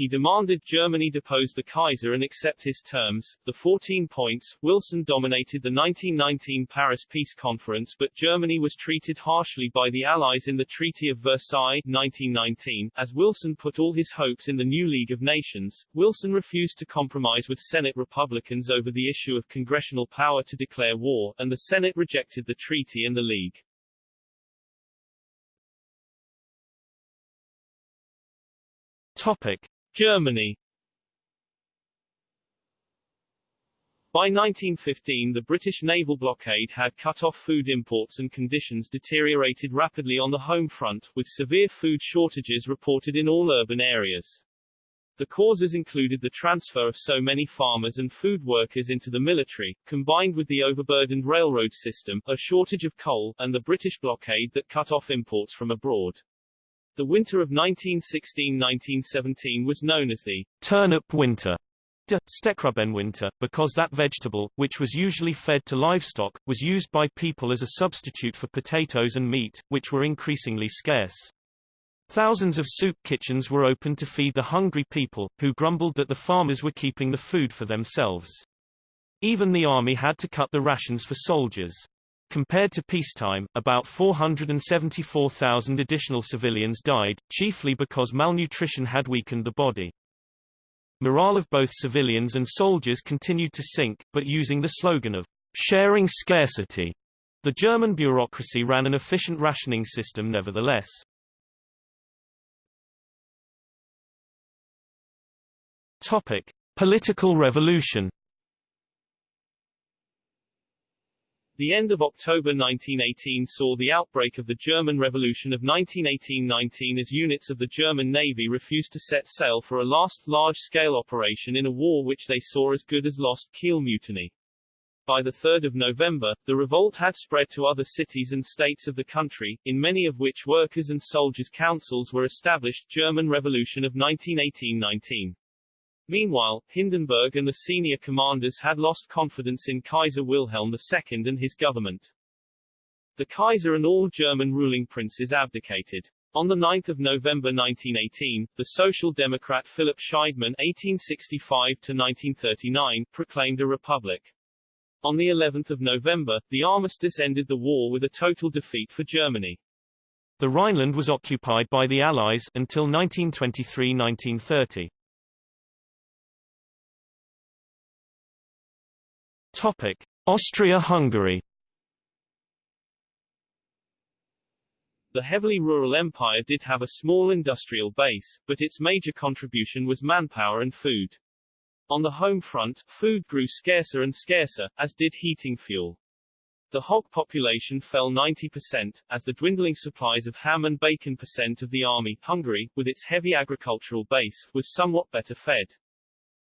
He demanded Germany depose the Kaiser and accept his terms. The 14 points, Wilson dominated the 1919 Paris Peace Conference but Germany was treated harshly by the Allies in the Treaty of Versailles 1919. As Wilson put all his hopes in the new League of Nations, Wilson refused to compromise with Senate Republicans over the issue of congressional power to declare war, and the Senate rejected the treaty and the League. Topic. Germany By 1915 the British naval blockade had cut off food imports and conditions deteriorated rapidly on the home front, with severe food shortages reported in all urban areas. The causes included the transfer of so many farmers and food workers into the military, combined with the overburdened railroad system, a shortage of coal, and the British blockade that cut off imports from abroad. The winter of 1916–1917 was known as the turnip winter, de winter, because that vegetable, which was usually fed to livestock, was used by people as a substitute for potatoes and meat, which were increasingly scarce. Thousands of soup kitchens were opened to feed the hungry people, who grumbled that the farmers were keeping the food for themselves. Even the army had to cut the rations for soldiers. Compared to peacetime, about 474,000 additional civilians died, chiefly because malnutrition had weakened the body. Morale of both civilians and soldiers continued to sink, but using the slogan of sharing scarcity, the German bureaucracy ran an efficient rationing system nevertheless. Topic: Political revolution The end of October 1918 saw the outbreak of the German Revolution of 1918-19 as units of the German Navy refused to set sail for a last large-scale operation in a war which they saw as good as lost Kiel Mutiny. By 3 November, the revolt had spread to other cities and states of the country, in many of which workers' and soldiers' councils were established German Revolution of 1918-19. Meanwhile, Hindenburg and the senior commanders had lost confidence in Kaiser Wilhelm II and his government. The Kaiser and all German ruling princes abdicated. On 9 November 1918, the Social Democrat Philipp Scheidemann (1865–1939) proclaimed a republic. On the 11th of November, the armistice ended the war with a total defeat for Germany. The Rhineland was occupied by the Allies until 1923-1930. Austria-Hungary. The heavily rural empire did have a small industrial base, but its major contribution was manpower and food. On the home front, food grew scarcer and scarcer, as did heating fuel. The hog population fell 90%, as the dwindling supplies of ham and bacon percent of the army, Hungary, with its heavy agricultural base, was somewhat better fed.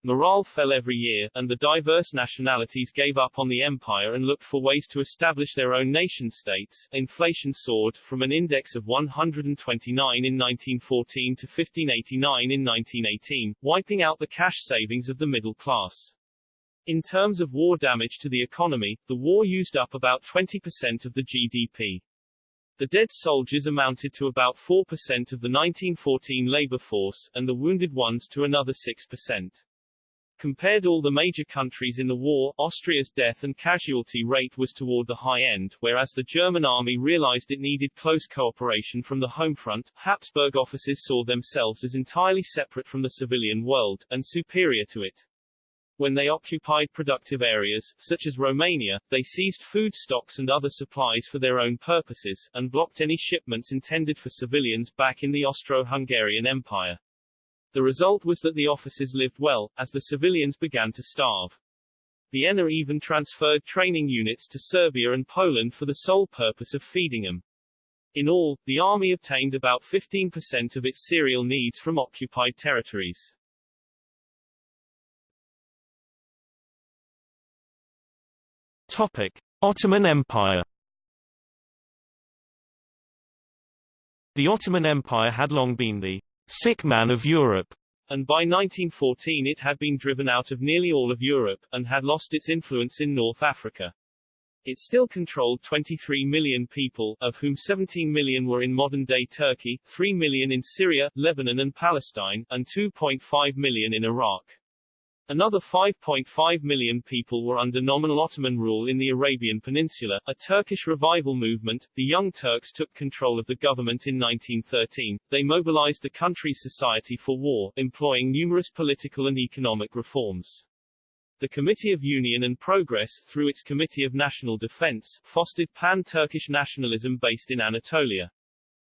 Morale fell every year, and the diverse nationalities gave up on the empire and looked for ways to establish their own nation-states. Inflation soared, from an index of 129 in 1914 to 1589 in 1918, wiping out the cash savings of the middle class. In terms of war damage to the economy, the war used up about 20% of the GDP. The dead soldiers amounted to about 4% of the 1914 labor force, and the wounded ones to another 6%. Compared all the major countries in the war, Austria's death and casualty rate was toward the high end, whereas the German army realized it needed close cooperation from the home front. Habsburg officers saw themselves as entirely separate from the civilian world, and superior to it. When they occupied productive areas, such as Romania, they seized food stocks and other supplies for their own purposes, and blocked any shipments intended for civilians back in the Austro-Hungarian Empire. The result was that the officers lived well, as the civilians began to starve. Vienna even transferred training units to Serbia and Poland for the sole purpose of feeding them. In all, the army obtained about 15% of its cereal needs from occupied territories. Topic. Ottoman Empire The Ottoman Empire had long been the sick man of Europe, and by 1914 it had been driven out of nearly all of Europe, and had lost its influence in North Africa. It still controlled 23 million people, of whom 17 million were in modern-day Turkey, 3 million in Syria, Lebanon and Palestine, and 2.5 million in Iraq. Another 5.5 million people were under nominal Ottoman rule in the Arabian Peninsula. A Turkish revival movement, the Young Turks took control of the government in 1913. They mobilized the country's society for war, employing numerous political and economic reforms. The Committee of Union and Progress, through its Committee of National Defense, fostered pan-Turkish nationalism based in Anatolia.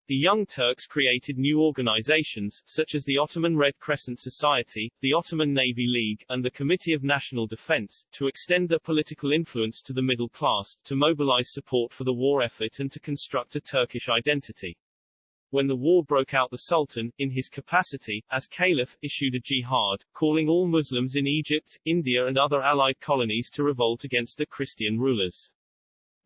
The Young Turks created new organizations, such as the Ottoman Red Crescent Society, the Ottoman Navy League, and the Committee of National Defense, to extend their political influence to the middle class, to mobilize support for the war effort and to construct a Turkish identity. When the war broke out the Sultan, in his capacity, as caliph, issued a jihad, calling all Muslims in Egypt, India and other allied colonies to revolt against the Christian rulers.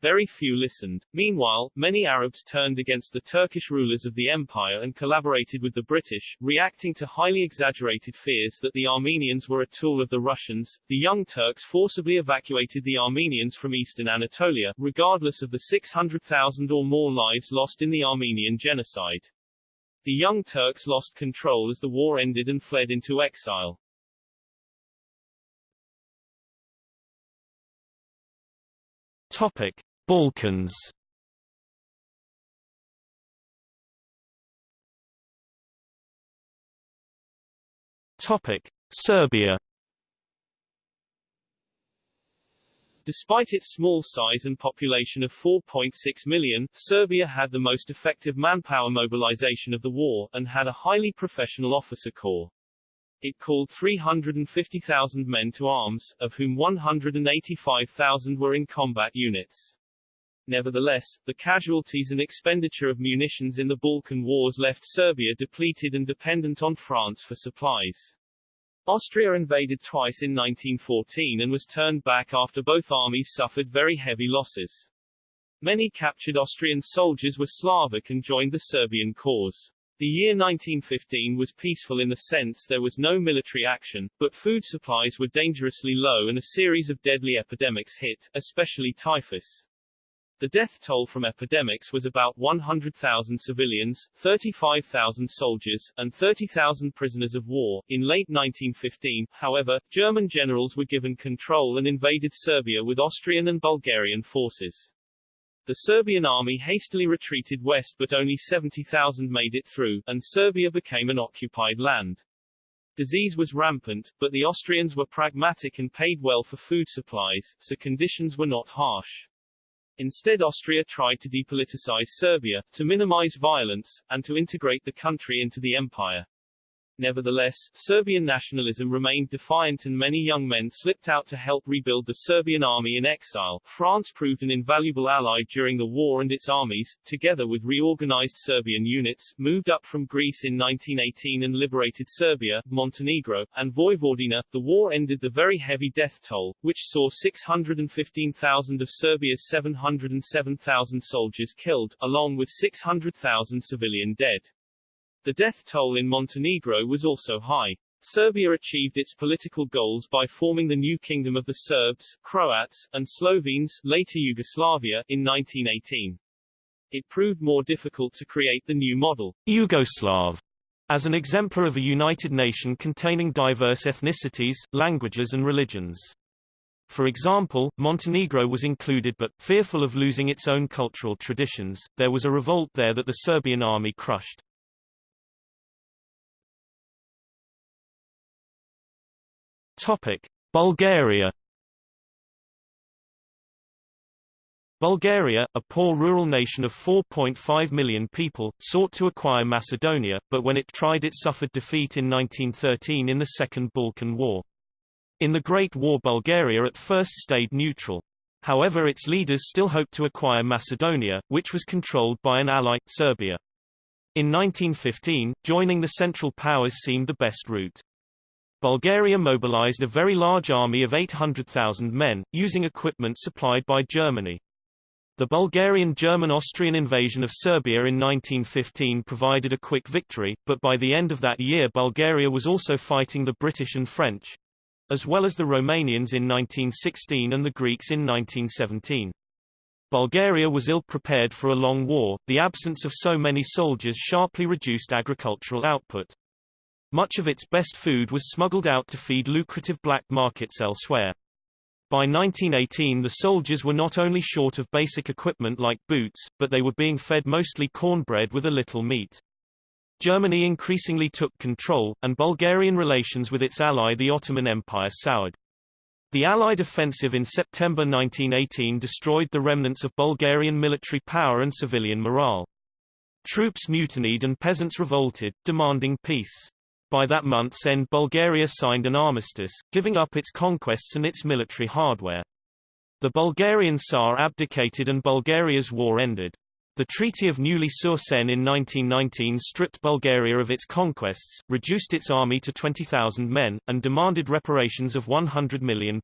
Very few listened. Meanwhile, many Arabs turned against the Turkish rulers of the empire and collaborated with the British, reacting to highly exaggerated fears that the Armenians were a tool of the Russians. The Young Turks forcibly evacuated the Armenians from eastern Anatolia, regardless of the 600,000 or more lives lost in the Armenian genocide. The Young Turks lost control as the war ended and fled into exile. Topic: Balkans Topic: Serbia. Despite its small size and population of 4.6 million, Serbia had the most effective manpower mobilization of the war, and had a highly professional officer corps. It called 350,000 men to arms, of whom 185,000 were in combat units. Nevertheless, the casualties and expenditure of munitions in the Balkan Wars left Serbia depleted and dependent on France for supplies. Austria invaded twice in 1914 and was turned back after both armies suffered very heavy losses. Many captured Austrian soldiers were Slavic and joined the Serbian cause. The year 1915 was peaceful in the sense there was no military action, but food supplies were dangerously low and a series of deadly epidemics hit, especially typhus. The death toll from epidemics was about 100,000 civilians, 35,000 soldiers, and 30,000 prisoners of war. In late 1915, however, German generals were given control and invaded Serbia with Austrian and Bulgarian forces. The Serbian army hastily retreated west but only 70,000 made it through, and Serbia became an occupied land. Disease was rampant, but the Austrians were pragmatic and paid well for food supplies, so conditions were not harsh. Instead Austria tried to depoliticize Serbia, to minimize violence, and to integrate the country into the empire. Nevertheless, Serbian nationalism remained defiant and many young men slipped out to help rebuild the Serbian army in exile. France proved an invaluable ally during the war and its armies, together with reorganized Serbian units, moved up from Greece in 1918 and liberated Serbia, Montenegro, and Vojvodina. The war ended the very heavy death toll, which saw 615,000 of Serbia's 707,000 soldiers killed, along with 600,000 civilian dead. The death toll in Montenegro was also high. Serbia achieved its political goals by forming the new Kingdom of the Serbs, Croats, and Slovenes later Yugoslavia in 1918. It proved more difficult to create the new model, Yugoslav, as an exemplar of a united nation containing diverse ethnicities, languages and religions. For example, Montenegro was included but, fearful of losing its own cultural traditions, there was a revolt there that the Serbian army crushed. Topic: Bulgaria. Bulgaria, a poor rural nation of 4.5 million people, sought to acquire Macedonia, but when it tried it suffered defeat in 1913 in the Second Balkan War. In the Great War Bulgaria at first stayed neutral. However its leaders still hoped to acquire Macedonia, which was controlled by an ally, Serbia. In 1915, joining the Central Powers seemed the best route. Bulgaria mobilized a very large army of 800,000 men, using equipment supplied by Germany. The Bulgarian-German-Austrian invasion of Serbia in 1915 provided a quick victory, but by the end of that year Bulgaria was also fighting the British and French, as well as the Romanians in 1916 and the Greeks in 1917. Bulgaria was ill-prepared for a long war, the absence of so many soldiers sharply reduced agricultural output. Much of its best food was smuggled out to feed lucrative black markets elsewhere. By 1918 the soldiers were not only short of basic equipment like boots, but they were being fed mostly cornbread with a little meat. Germany increasingly took control, and Bulgarian relations with its ally the Ottoman Empire soured. The Allied offensive in September 1918 destroyed the remnants of Bulgarian military power and civilian morale. Troops mutinied and peasants revolted, demanding peace. By that month's end Bulgaria signed an armistice, giving up its conquests and its military hardware. The Bulgarian Tsar abdicated and Bulgaria's war ended. The Treaty of Neuilly-sur-Seine in 1919 stripped Bulgaria of its conquests, reduced its army to 20,000 men, and demanded reparations of £100 million.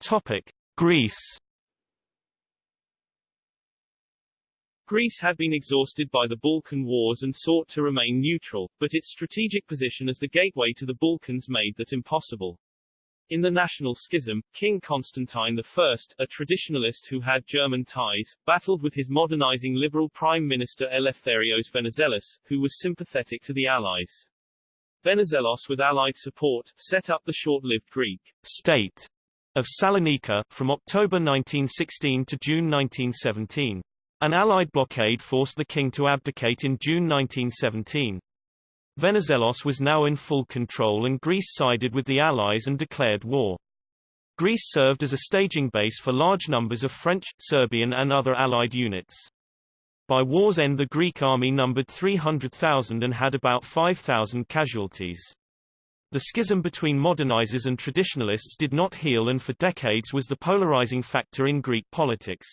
Topic. Greece Greece had been exhausted by the Balkan Wars and sought to remain neutral, but its strategic position as the gateway to the Balkans made that impossible. In the national schism, King Constantine I, a traditionalist who had German ties, battled with his modernizing liberal Prime Minister Eleftherios Venizelos, who was sympathetic to the Allies. Venizelos with Allied support, set up the short-lived Greek state of Salonika, from October 1916 to June 1917. An Allied blockade forced the king to abdicate in June 1917. Venizelos was now in full control and Greece sided with the Allies and declared war. Greece served as a staging base for large numbers of French, Serbian and other Allied units. By war's end the Greek army numbered 300,000 and had about 5,000 casualties. The schism between modernizers and traditionalists did not heal and for decades was the polarizing factor in Greek politics.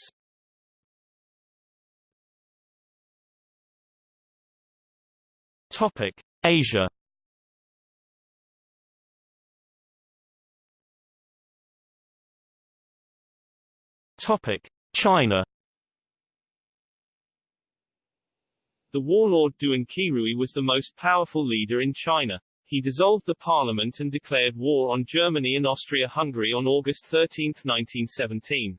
Topic: Asia Topic: China. The warlord Duan Qirui was the most powerful leader in China. He dissolved the parliament and declared war on Germany and Austria-Hungary on August 13, 1917.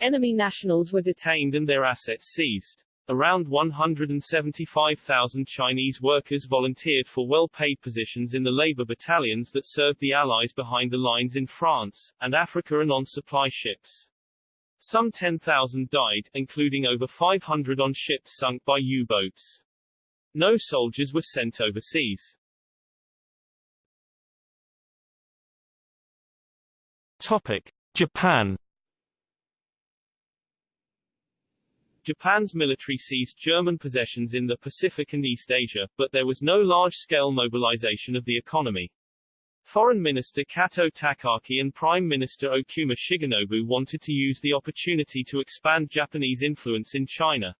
Enemy nationals were detained and their assets seized. Around 175,000 Chinese workers volunteered for well-paid positions in the labor battalions that served the Allies behind the lines in France, and Africa and on supply ships. Some 10,000 died, including over 500 on ships sunk by U-boats. No soldiers were sent overseas. Topic. Japan Japan's military seized German possessions in the Pacific and East Asia, but there was no large-scale mobilization of the economy. Foreign Minister Kato Takaaki and Prime Minister Okuma Shigenobu wanted to use the opportunity to expand Japanese influence in China.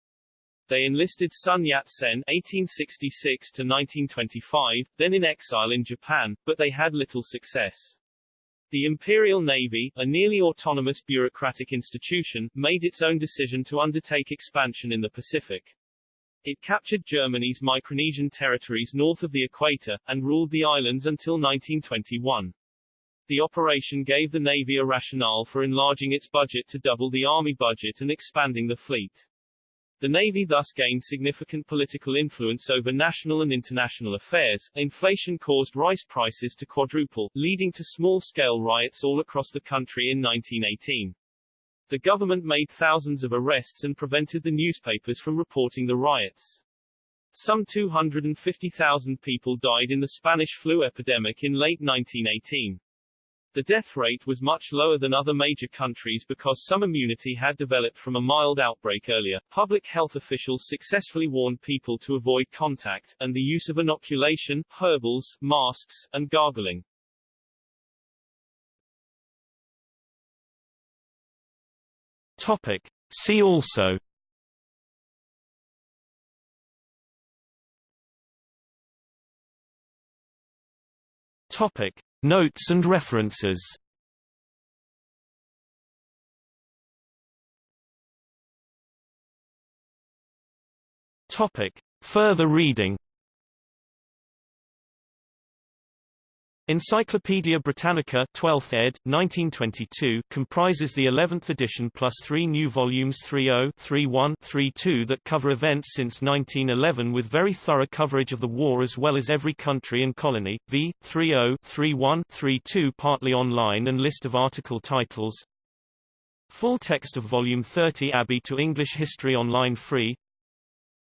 They enlisted Sun Yat-sen (1866–1925), then in exile in Japan, but they had little success. The Imperial Navy, a nearly autonomous bureaucratic institution, made its own decision to undertake expansion in the Pacific. It captured Germany's Micronesian territories north of the equator, and ruled the islands until 1921. The operation gave the Navy a rationale for enlarging its budget to double the Army budget and expanding the fleet. The Navy thus gained significant political influence over national and international affairs. Inflation caused rice prices to quadruple, leading to small-scale riots all across the country in 1918. The government made thousands of arrests and prevented the newspapers from reporting the riots. Some 250,000 people died in the Spanish flu epidemic in late 1918. The death rate was much lower than other major countries because some immunity had developed from a mild outbreak earlier. Public health officials successfully warned people to avoid contact, and the use of inoculation, herbals, masks, and gargling. Topic. See also Topic. Notes and references. Further reading Encyclopædia Britannica 12th ed. 1922 comprises the 11th edition plus three new volumes 30, 31, 32 that cover events since 1911 with very thorough coverage of the war as well as every country and colony, v. 30, 31, 32 partly online and list of article titles. Full text of Volume 30 Abbey to English History online free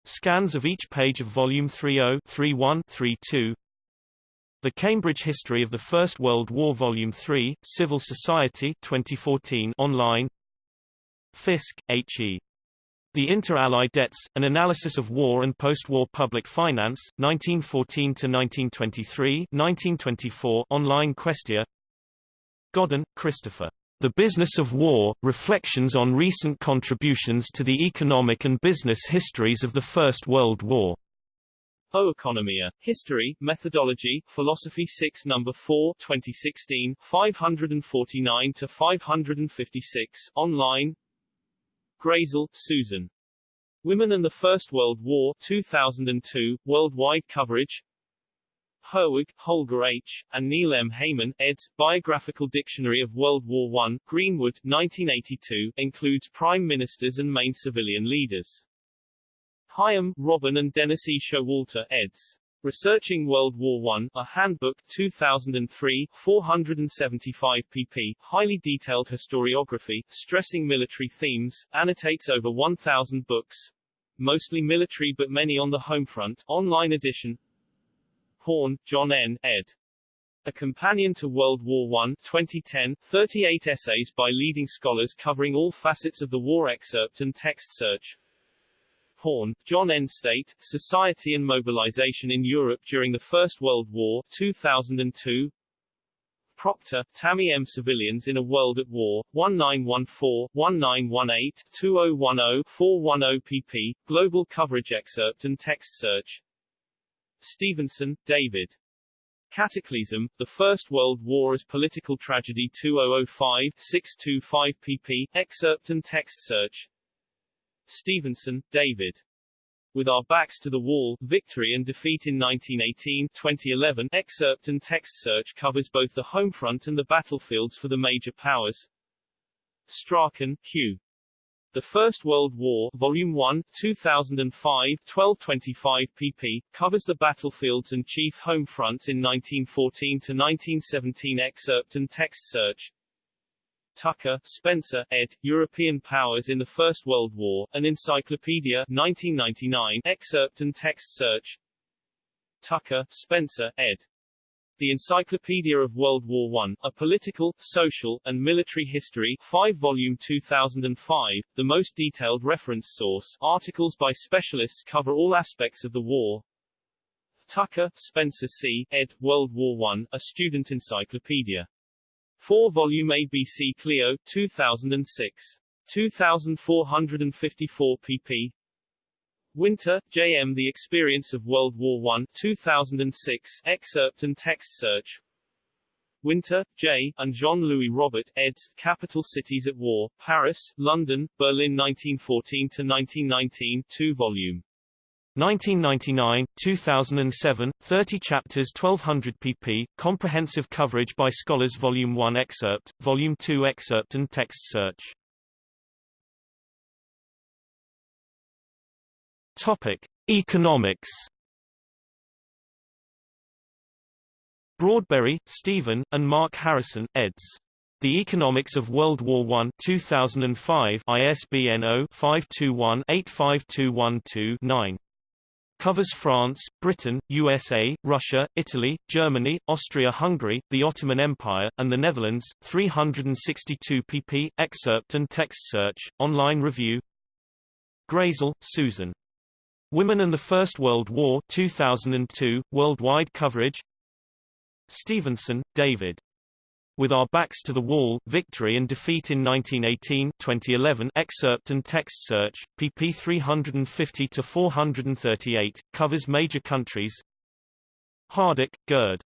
Scans of each page of Volume 30, 31, 32 the Cambridge History of the First World War Volume 3, Civil Society 2014 online Fisk, H.E. The Inter-Allied Debts, An Analysis of War and Post-War Public Finance, 1914–1923 1924 online Questia Godden, Christopher. The Business of War, Reflections on Recent Contributions to the Economic and Business Histories of the First World War. Oeconomia, History, Methodology, Philosophy 6 No. 4 2016, 549-556, online Grayzel, Susan. Women and the First World War 2002, worldwide coverage Herwig, Holger H., and Neil M. Heyman, eds. Biographical Dictionary of World War I, Greenwood, 1982, includes prime ministers and main civilian leaders. Higham, Robin and Dennis E. Showalter, eds. Researching World War I, A Handbook 2003, 475 pp. Highly detailed historiography, stressing military themes, annotates over 1,000 books. Mostly military but many on the home front. Online edition Horne, John N. ed. A Companion to World War I 2010, 38 essays by leading scholars covering all facets of the war excerpt and text search. Horne, John N. State, Society and Mobilization in Europe During the First World War 2002 Proctor, Tammy M. Civilians in a World at War, 1914-1918, 2010-410 pp. Global coverage excerpt and text search Stevenson, David. Cataclysm, The First World War as Political Tragedy 2005-625 pp. Excerpt and text search Stevenson, David. With Our Backs to the Wall, Victory and Defeat in 1918-2011 excerpt and text search covers both the home front and the battlefields for the major powers. Strachan, Hugh. The First World War, Volume 1, 2005, 1225 pp., covers the battlefields and chief home fronts in 1914 to 1917 excerpt and text search. Tucker, Spencer, ed., European Powers in the First World War, an Encyclopedia 1999, excerpt and text search Tucker, Spencer, ed. The Encyclopedia of World War I, A Political, Social, and Military History 5-volume 2005, the most detailed reference source, articles by specialists cover all aspects of the war. Tucker, Spencer C., ed., World War I, A Student Encyclopedia. 4-volume ABC Clio, 2006. 2454 pp. Winter, J.M. The Experience of World War I 2006, excerpt and text search Winter, J., and Jean-Louis Robert, eds., Capital Cities at War, Paris, London, Berlin 1914-1919 2-volume. 1999, 2007, 30 chapters 1200 pp, comprehensive coverage by scholars Volume 1 excerpt, Volume 2 excerpt and text search. Topic: Economics. Broadberry, Stephen, and Mark Harrison, eds. The Economics of World War I 2005 ISBN 0-521-85212-9 covers France, Britain, USA, Russia, Italy, Germany, Austria-Hungary, the Ottoman Empire, and the Netherlands. 362 pp. Excerpt and text search. Online review. Grayzel, Susan. Women and the First World War 2002, worldwide coverage. Stevenson, David. With Our Backs to the Wall, Victory and Defeat in 1918-2011 excerpt and text search, pp 350-438, covers major countries Hardach, Gerd.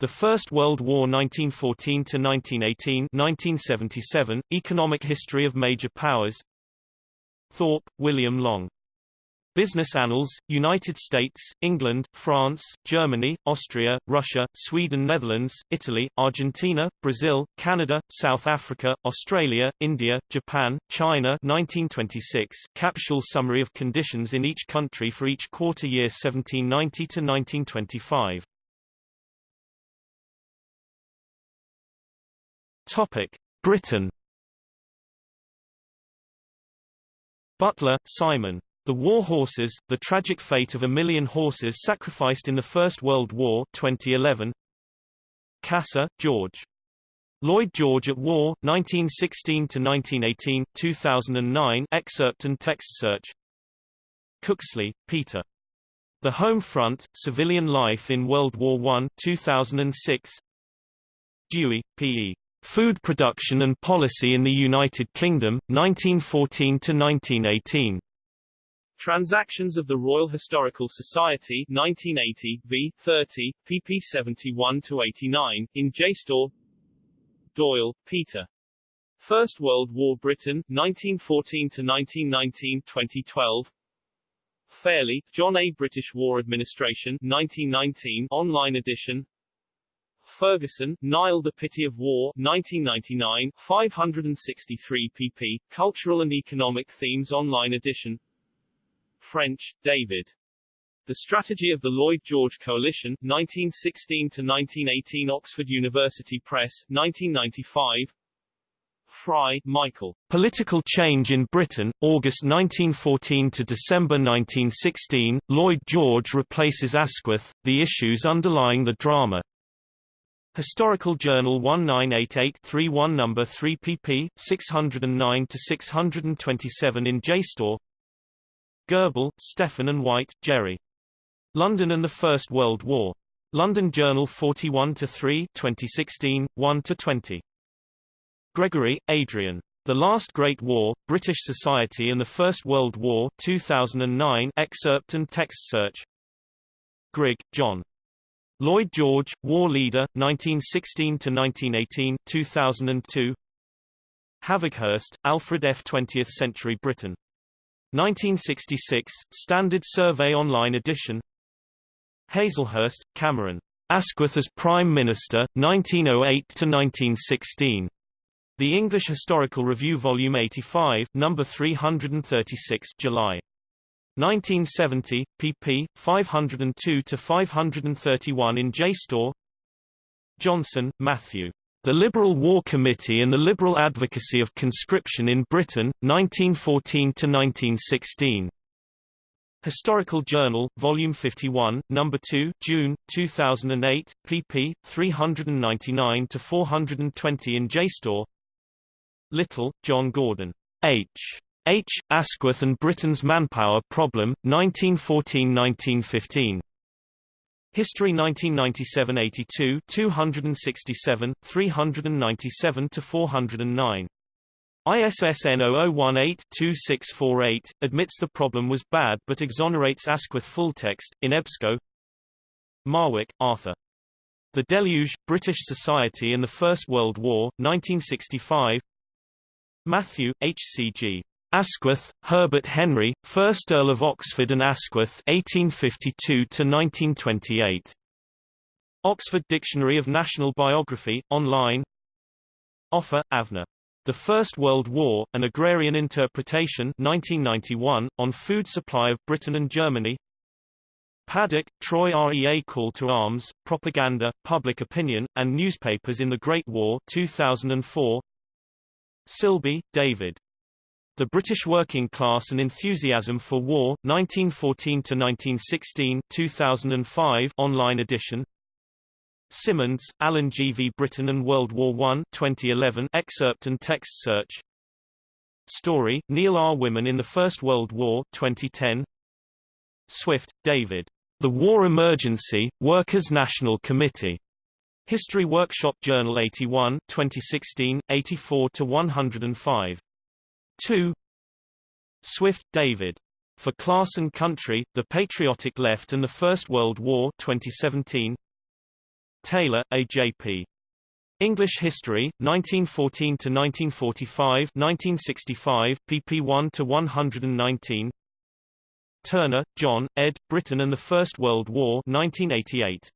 The First World War 1914-1918 1977, Economic History of Major Powers Thorpe, William Long. Business Annals, United States, England, France, Germany, Austria, Russia, Sweden Netherlands, Italy, Argentina, Brazil, Canada, South Africa, Australia, India, Japan, China 1926 capsule summary of conditions in each country for each quarter year 1790 to 1925. Topic: Britain Butler, Simon. The War Horses, The Tragic Fate of a Million Horses Sacrificed in the First World War 2011. Cassar, George. Lloyd George at War, 1916–1918, 2009 excerpt and text search Cooksley, Peter. The Home Front, Civilian Life in World War I 2006 Dewey, P.E. Food Production and Policy in the United Kingdom, 1914–1918. Transactions of the Royal Historical Society 1980 v. 30, pp 71-89, in JSTOR Doyle, Peter. First World War Britain, 1914-1919 2012 Fairlie, John A. British War Administration 1919 online edition Ferguson, Niall The Pity of War 1999 563 pp. Cultural and Economic Themes online edition French, David. The Strategy of the Lloyd George Coalition, 1916-1918 Oxford University Press, 1995 Fry, Michael. Political Change in Britain, August 1914 to December 1916, Lloyd George replaces Asquith, the issues underlying the drama. Historical Journal 1988-31 No. 3 pp. 609-627 in JSTOR Gerbel, Stephen and White, Jerry. London and the First World War. London Journal 41-3 2016, 1-20. Gregory, Adrian. The Last Great War, British Society and the First World War 2009 excerpt and text search Grigg, John. Lloyd George, War Leader, 1916–1918 2002 Havighurst, Alfred F. 20th Century Britain. 1966, Standard Survey Online edition Hazlehurst, Cameron. Asquith as Prime Minister, 1908–1916. The English Historical Review Volume 85, No. 336 July. 1970, pp. 502–531 in JSTOR Johnson, Matthew. The Liberal War Committee and the Liberal Advocacy of Conscription in Britain, 1914–1916. Historical Journal, Volume 51, No. 2, June, 2008, pp. 399–420 in JSTOR Little, John Gordon. H. H. Asquith and Britain's Manpower Problem, 1914–1915. History 1997–82 267, 397–409. ISSN 0018-2648, admits the problem was bad but exonerates Asquith fulltext, in EBSCO Marwick, Arthur. The Deluge, British Society and the First World War, 1965 Matthew, H.C.G. Asquith, Herbert Henry, 1st Earl of Oxford and Asquith 1852–1928. Oxford Dictionary of National Biography, online Offer, Avner. The First World War, An Agrarian Interpretation 1991, on Food Supply of Britain and Germany Paddock, Troy REA Call to Arms, Propaganda, Public Opinion, and Newspapers in the Great War 2004 Silbey, David. The British Working Class and Enthusiasm for War, 1914–1916 2005 online edition Simmons, Alan G. V. Britain and World War I 2011 excerpt and text search Storey, Neil R. Women in the First World War 2010 Swift, David. The War Emergency, Workers' National Committee. History Workshop Journal 81 2016, 84–105. 2 Swift, David. For Class and Country, The Patriotic Left and the First World War 2017. Taylor, A.J.P. English History, 1914–1945 1965, pp 1–119 Turner, John, ed. Britain and the First World War 1988.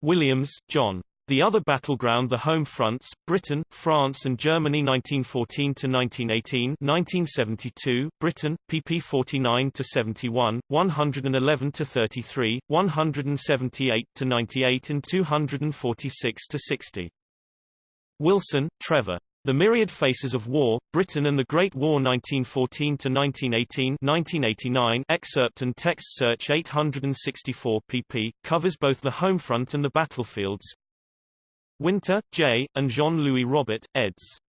Williams, John. The Other Battleground The Home Fronts, Britain, France and Germany 1914–1918 1972, Britain, pp 49–71, 111–33, 178–98 and 246–60. Wilson, Trevor. The Myriad Faces of War, Britain and the Great War 1914–1918 1989 excerpt and text search 864 pp, covers both the home front and the battlefields. Winter, J., and Jean-Louis Robert, eds.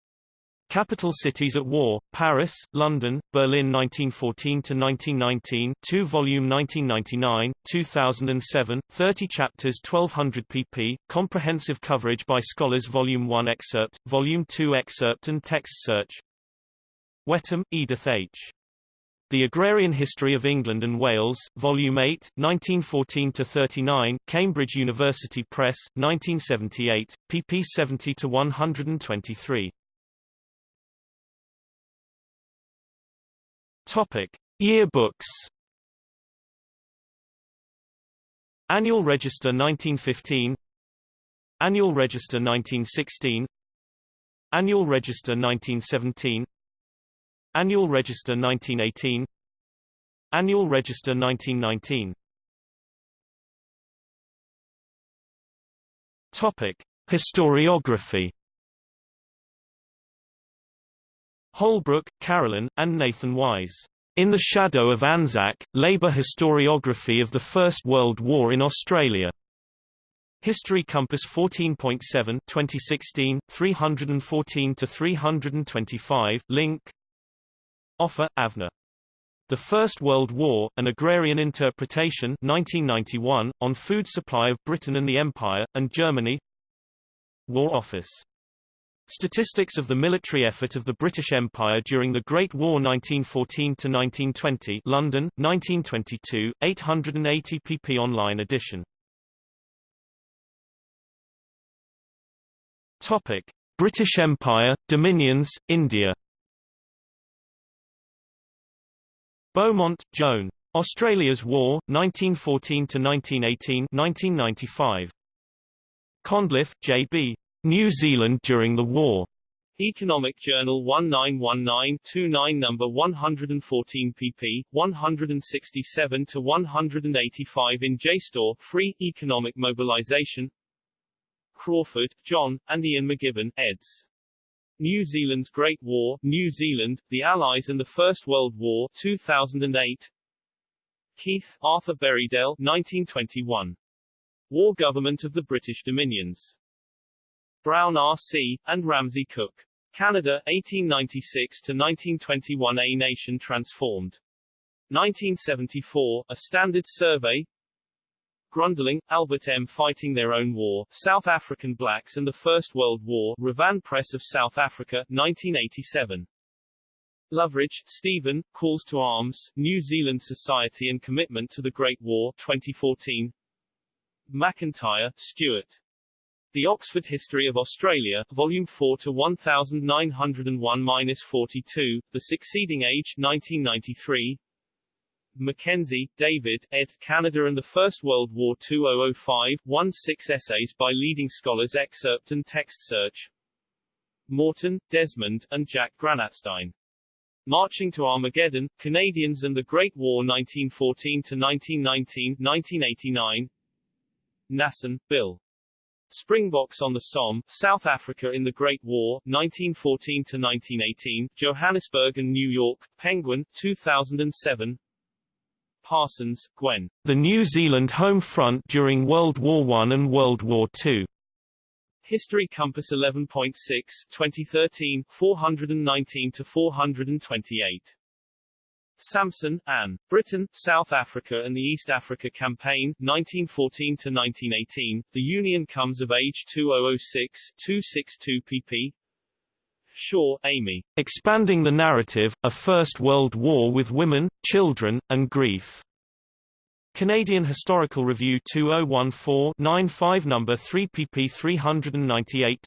Capital Cities at War, Paris, London, Berlin 1914–1919 2 volume 1999, 2007, 30 chapters 1200 pp, comprehensive coverage by scholars Volume 1 excerpt, Volume 2 excerpt and text search Whetham, Edith H. The Agrarian History of England and Wales, Volume 8, 1914-39, Cambridge University Press, 1978, pp 70-123. Topic: Yearbooks. Annual Register 1915 Annual Register 1916 Annual Register 1917 Annual Register 1918 Annual Register 1919 Topic: Historiography Holbrook, Carolyn, and Nathan Wise. In the Shadow of Anzac, Labour Historiography of the First World War in Australia. History Compass 14.7 2016, 314-325, link Offer, Avner. The First World War, An Agrarian Interpretation 1991, on food supply of Britain and the Empire, and Germany War Office Statistics of the military effort of the British Empire during the Great War 1914–1920 London, 1922, 880 pp online edition. Topic. British Empire, Dominions, India Beaumont, Joan. Australia's War, 1914–1918 1995. Condliffe, J.B. New Zealand during the war. Economic Journal 1919-29 number 114 pp. 167 to 185 in JSTOR, free economic mobilization. Crawford, John, and Ian McGibbon, eds. New Zealand's Great War, New Zealand, the Allies and the First World War, 2008. Keith, Arthur Berriedale, 1921. War Government of the British Dominions. Brown R.C., and Ramsay Cook. Canada, 1896 to 1921 A Nation Transformed. 1974, A Standard Survey Grundlingh, Albert M. Fighting Their Own War, South African Blacks and the First World War, Ravan Press of South Africa, 1987. Loveridge, Stephen, Calls to Arms, New Zealand Society and Commitment to the Great War, 2014. McIntyre, Stuart. The Oxford History of Australia, Volume 4 to 1901-42, The Succeeding Age, 1993. Mackenzie, David, ed. Canada and the First World War 2005, 1-6 essays by leading scholars excerpt and text search. Morton, Desmond, and Jack Granatstein. Marching to Armageddon, Canadians and the Great War 1914-1919, 1989. Nasson, Bill. Springboks on the Somme, South Africa in the Great War, 1914-1918, Johannesburg and New York, Penguin, 2007. Parsons, Gwen. The New Zealand Home Front during World War I and World War II. History Compass 11.6, 2013, 419 to 428. Samson, Anne. Britain, South Africa and the East Africa Campaign, 1914 to 1918. The Union Comes of Age 2006, 262 pp. Shaw, Amy. Expanding the Narrative, A First World War with Women, Children, and Grief. Canadian Historical Review 2014-95 No. 3 pp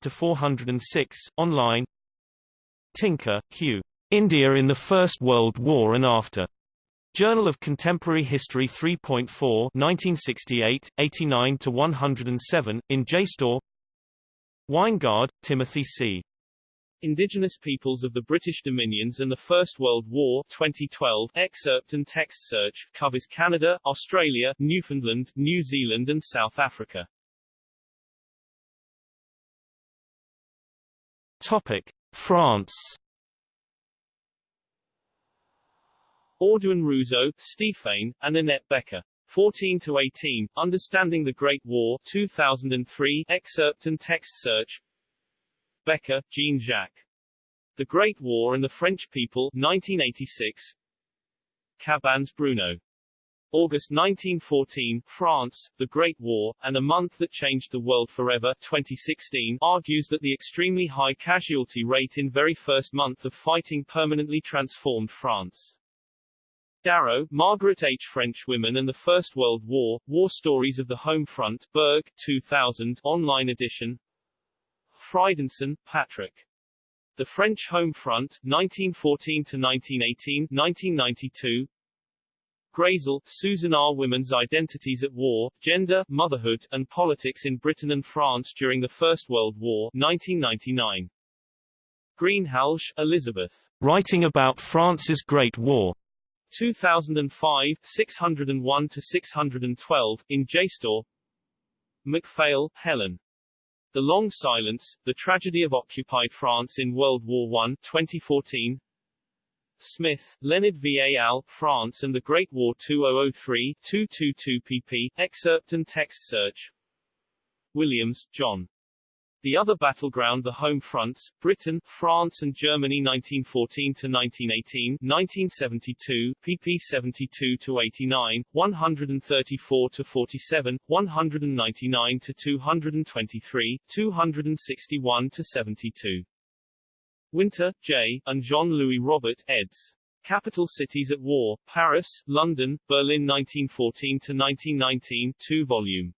398-406, online Tinker, Hugh. India in the First World War and After. Journal of Contemporary History 3.4 1968, 89-107, in JSTOR. Winegard, Timothy C. Indigenous Peoples of the British Dominions and the First World War 2012 excerpt and text search covers Canada, Australia, Newfoundland, New Zealand and South Africa. Topic: France. Audoin Rouzeau, Stéphane, and Annette Becker. 14 to 18, Understanding the Great War 2003 excerpt and text search Becker, Jean-Jacques. The Great War and the French People 1986 Cabanes Bruno. August 1914, France, The Great War, and a Month That Changed the World Forever 2016 argues that the extremely high casualty rate in very first month of fighting permanently transformed France. Darrow, Margaret H. French Women and the First World War, War Stories of the Home Front, Berg, 2000, online edition Fridenson, Patrick. The French Home Front, 1914-1918, 1992 Grayzel, Susan R. Women's Identities at War, Gender, Motherhood, and Politics in Britain and France During the First World War, 1999. Greenhalgh, Elizabeth. Writing about France's Great War. 2005, 601-612, in JSTOR MacPhail, Helen. The Long Silence, The Tragedy of Occupied France in World War I 2014 Smith, Leonard V. al., France and the Great War 2003 222 pp. Excerpt and text search Williams, John. The other battleground the home fronts, Britain, France and Germany 1914-1918, 1972, pp 72-89, 134-47, 199-223, 261-72. Winter, J., and Jean-Louis Robert, eds. Capital Cities at War, Paris, London, Berlin 1914-1919, 2 volume.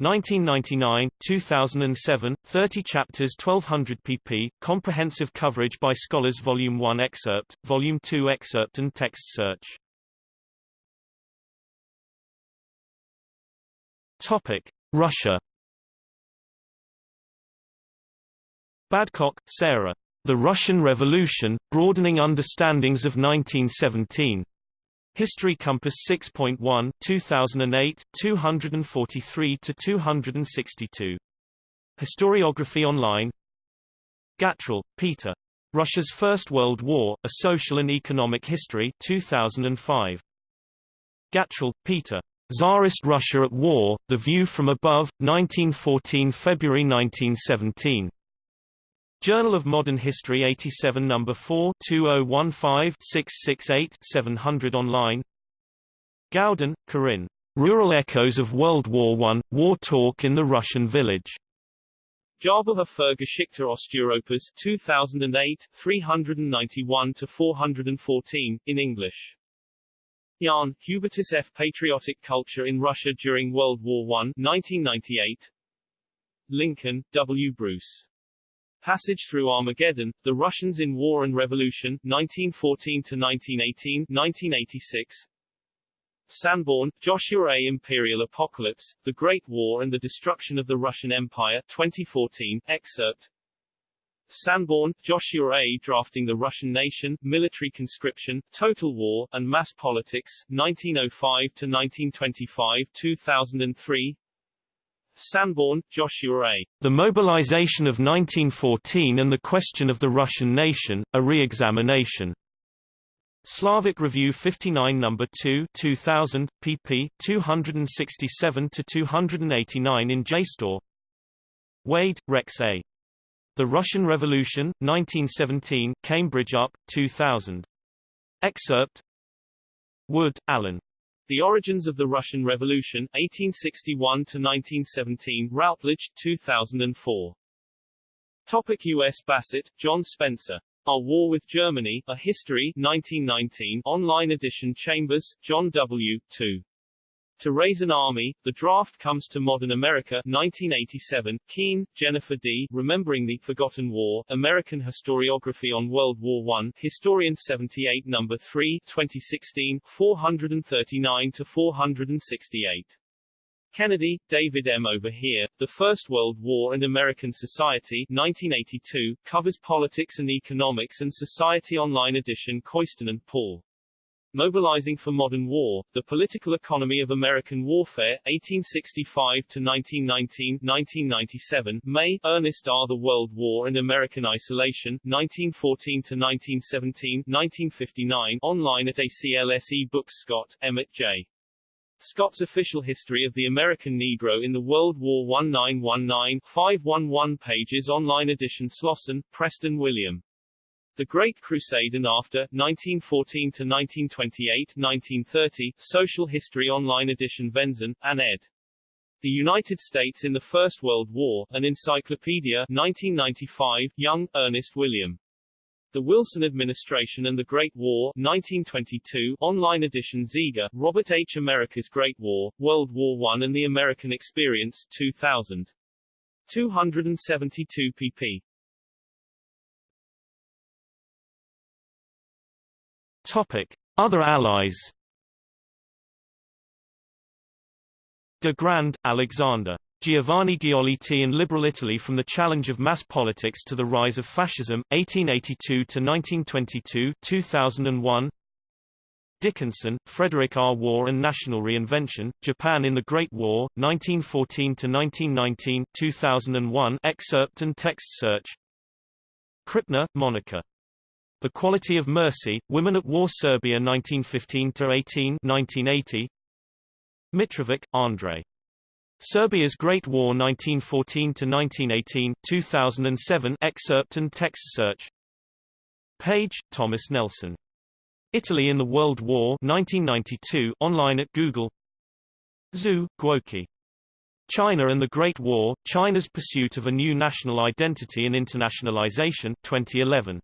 1999, 2007, 30 chapters 1200 pp, comprehensive coverage by scholars Volume 1 excerpt, Volume 2 excerpt and text search. Topic. Russia Badcock, Sarah. The Russian Revolution, Broadening Understandings of 1917. History Compass 6.1 2008 243 to 262 Historiography online Gatrell, Peter. Russia's First World War: A Social and Economic History 2005 Gatrell, Peter. Tsarist Russia at War: The View from Above 1914 February 1917 Journal of Modern History 87 No. 4 2015-668-700 online Gaudin, Corinne. Rural Echoes of World War I, War Talk in the Russian Village. Jahrbuch für Geschichte Osteuropas 2008, 391-414, in English. Jahn, Hubertus F. Patriotic Culture in Russia During World War I 1998 Lincoln, W. Bruce. Passage through Armageddon, The Russians in War and Revolution, 1914-1918, 1986 Sanborn, Joshua A. Imperial Apocalypse, The Great War and the Destruction of the Russian Empire, 2014, excerpt Sanborn, Joshua A. Drafting the Russian Nation, Military Conscription, Total War, and Mass Politics, 1905-1925, 2003 Sanborn, Joshua A. The Mobilization of 1914 and the Question of the Russian Nation, A Re-Examination. Slavic Review 59 No. 2 2000, pp. 267-289 in JSTOR Wade, Rex A. The Russian Revolution, 1917 Cambridge UP, 2000. Excerpt Wood, Alan. The Origins of the Russian Revolution, 1861-1917 Routledge, 2004. Topic U.S. Bassett, John Spencer. Our War with Germany, A History 1919 online edition Chambers, John W. 2. To Raise an Army, The Draft Comes to Modern America 1987, Keene, Jennifer D., Remembering the Forgotten War, American Historiography on World War I, Historian 78 No. 3, 2016, 439-468. Kennedy, David M. Over Here, The First World War and American Society 1982, covers politics and economics and society online edition Koisten and Paul. Mobilizing for Modern War, The Political Economy of American Warfare, 1865-1919-1997, May, Ernest R. The World War and American Isolation, 1914-1917, 1959, online at ACLSE Books Scott, Emmett J. Scott's Official History of the American Negro in the World War 1919, 511 pages online edition Slosson, Preston William. The Great Crusade and After, 1914 to 1928, 1930, Social History Online Edition Venzon, and ed. The United States in the First World War, an Encyclopedia, 1995, Young, Ernest William. The Wilson Administration and the Great War, 1922, online edition Ziegler, Robert H. America's Great War, World War I and the American Experience, 2000. 272 pp. Other allies. De Grand, Alexander. Giovanni Giolitti and Liberal Italy from the Challenge of Mass Politics to the Rise of Fascism, 1882–1922 2001. Dickinson, Frederick R. War and National Reinvention, Japan in the Great War, 1914–1919 2001 excerpt and text search Krippner, Monica. The Quality of Mercy, Women at War Serbia 1915–18 1980. Mitrovic, Andre. Serbia's Great War 1914–1918 2007 excerpt and text search Page, Thomas Nelson. Italy in the World War 1992 online at Google Zhu, Guoqi. China and the Great War, China's Pursuit of a New National Identity and Internationalization 2011.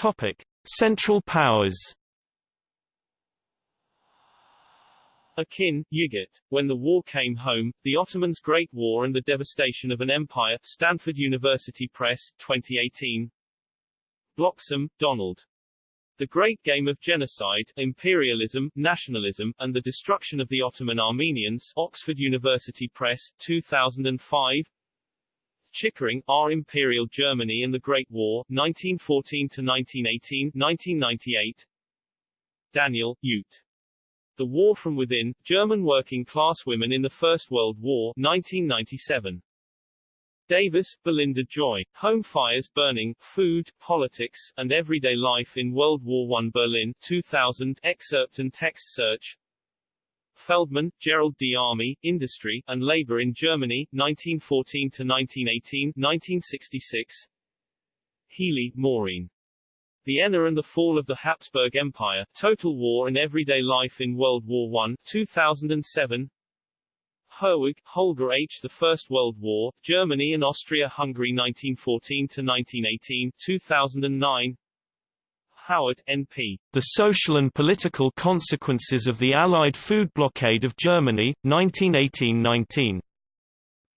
Topic: Central Powers. Akin, Yigit. When the War Came Home, The Ottomans' Great War and the Devastation of an Empire, Stanford University Press, 2018. Bloxham, Donald. The Great Game of Genocide, Imperialism, Nationalism, and the Destruction of the Ottoman Armenians, Oxford University Press, 2005. Chickering, R. Imperial Germany and the Great War, 1914-1918, 1998 Daniel, Ute. The War from Within, German Working-Class Women in the First World War, 1997. Davis, Belinda Joy. Home Fires Burning, Food, Politics, and Everyday Life in World War I Berlin, 2000 excerpt and text search Feldman, Gerald D. Army, Industry, and Labor in Germany, 1914-1918, 1966 Healy, Maureen. Vienna and the Fall of the Habsburg Empire, Total War and Everyday Life in World War I, 2007 Herwig, Holger H. The First World War, Germany and Austria-Hungary 1914-1918, 2009 Howard, N.P. The Social and Political Consequences of the Allied Food Blockade of Germany, 1918–19.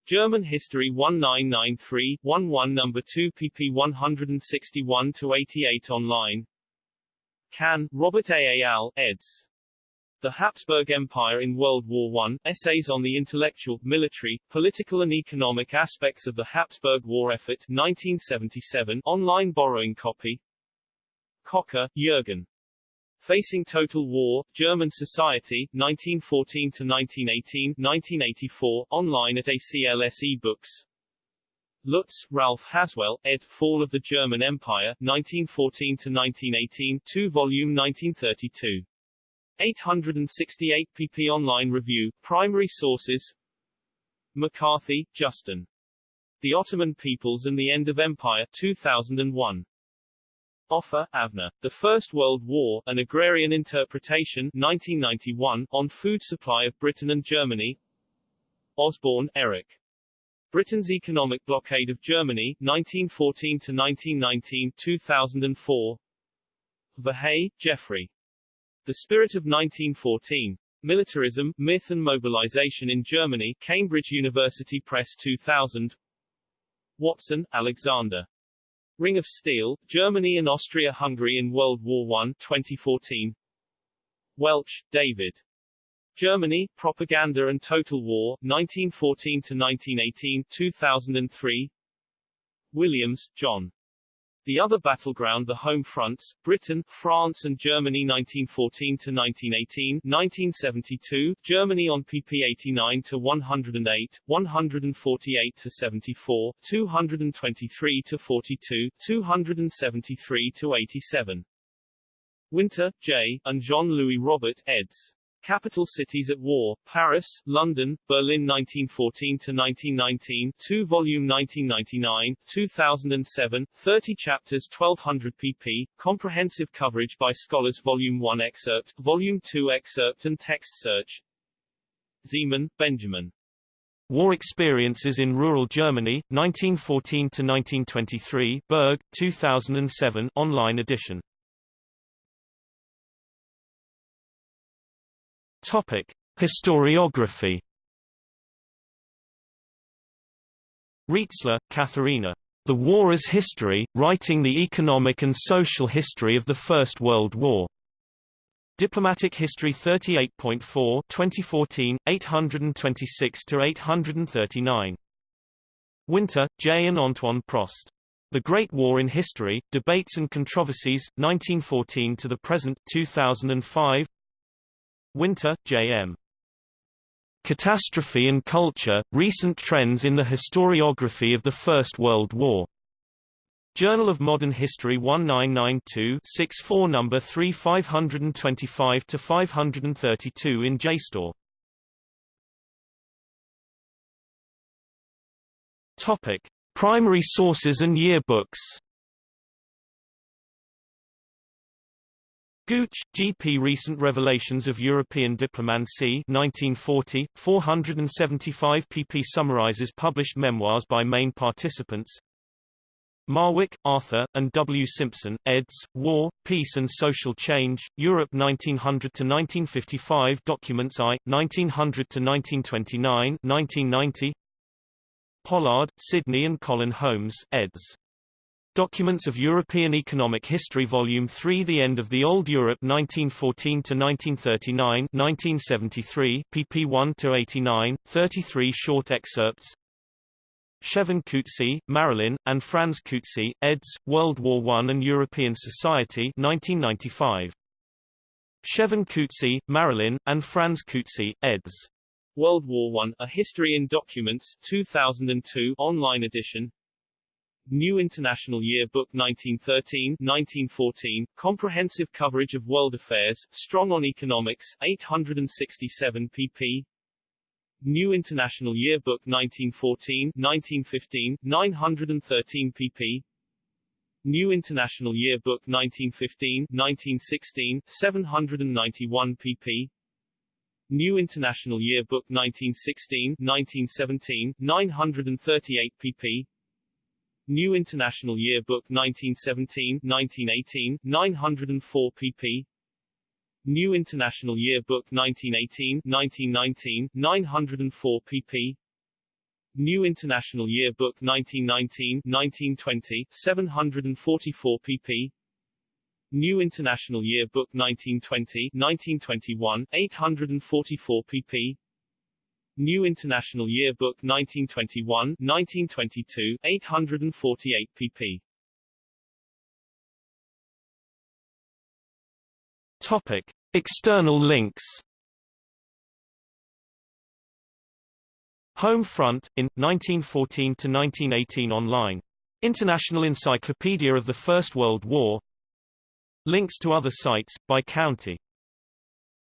German History 1993, 11 No. 2 pp 161-88 online Kann, Robert A. A. Al, eds. The Habsburg Empire in World War I, Essays on the Intellectual, Military, Political and Economic Aspects of the Habsburg War Effort 1977 online borrowing copy Kocka, Jürgen. Facing Total War, German Society, 1914-1918, 1984, online at ACLSE Books. Lutz, Ralph Haswell, ed. Fall of the German Empire, 1914-1918, 2 volume 1932. 868 pp online review, primary sources McCarthy, Justin. The Ottoman Peoples and the End of Empire, 2001. Offer, Avner. The First World War, An Agrarian Interpretation 1991, on Food Supply of Britain and Germany Osborne, Eric. Britain's Economic Blockade of Germany, 1914 to 1919, 2004. Verhey, Jeffrey. The Spirit of 1914. Militarism, Myth and Mobilization in Germany, Cambridge University Press 2000. Watson, Alexander. Ring of Steel, Germany and Austria-Hungary in World War I 2014. Welch, David. Germany, Propaganda and Total War, 1914-1918 2003. Williams, John. The Other Battleground The Home Fronts, Britain, France and Germany 1914-1918 1972, Germany on pp 89 to 108, 148 to 74, 223 to 42, 273 to 87. Winter, J., and Jean-Louis Robert, eds. Capital Cities at War, Paris, London, Berlin 1914-1919, 2 volume 1999, 2007, 30 chapters 1200 pp, comprehensive coverage by scholars Volume 1 excerpt, Volume 2 excerpt and text search. Ziemann, Benjamin. War Experiences in Rural Germany, 1914-1923 Berg, 2007 online edition Topic: Historiography. Rietzler, Katharina. The War as History, Writing the Economic and Social History of the First World War. Diplomatic History 38.4 2014, 826-839. Winter, J. and Antoine Prost. The Great War in History, Debates and Controversies, 1914 to the Present 2005 Winter, J.M. Catastrophe and Culture, Recent Trends in the Historiography of the First World War. Journal of Modern History 1992 64 number 3 525-532 in JSTOR. Topic. Primary sources and yearbooks Gooch, G.P. Recent Revelations of European Diplomacy 1940, 475 pp summarizes published memoirs by main participants Marwick, Arthur, and W. Simpson, eds. War, Peace and Social Change, Europe 1900–1955 Documents I, 1900–1929 1990 Pollard, Sidney and Colin Holmes, eds. Documents of European Economic History Volume 3 The End of the Old Europe 1914–1939 1973, pp 1–89, 33 short excerpts Shevin Coetzee, Marilyn, and Franz Coetzee, eds. World War I and European Society 1995. Shevin Coetzee, Marilyn, and Franz Coetzee, eds. World War I, A History in Documents 2002 online edition New International Yearbook 1913-1914, comprehensive coverage of world affairs, strong on economics, 867 pp. New International Yearbook 1914-1915, 913 pp. New International Yearbook 1915-1916, 791 pp. New International Yearbook 1916-1917, 938 pp. New International Yearbook 1917-1918, 904 pp. New International Yearbook 1918-1919, 904 pp. New International Yearbook 1919-1920, 744 pp. New International Yearbook 1920-1921, 844 pp. New International Yearbook 1921, 1922, 848 pp. Topic: External links. Home Front in 1914-1918 online. International Encyclopedia of the First World War. Links to other sites by county.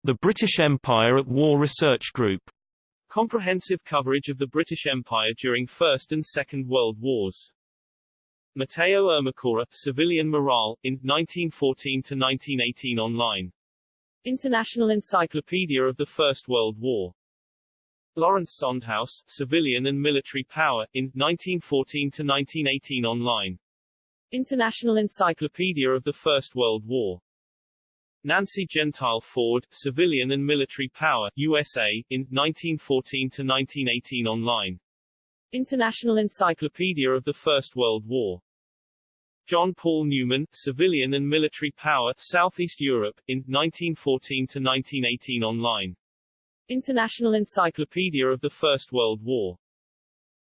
The British Empire at War Research Group Comprehensive coverage of the British Empire during First and Second World Wars. Matteo Ermacora, Civilian Morale, in 1914-1918 online. International Encyclopedia of the First World War. Lawrence Sondhaus, Civilian and Military Power, in 1914-1918 online. International Encyclopedia of the First World War. Nancy Gentile Ford, Civilian and Military Power, USA, in 1914 to 1918 online. International Encyclopedia of the First World War. John Paul Newman, Civilian and Military Power, Southeast Europe, in 1914 to 1918 online. International Encyclopedia of the First World War.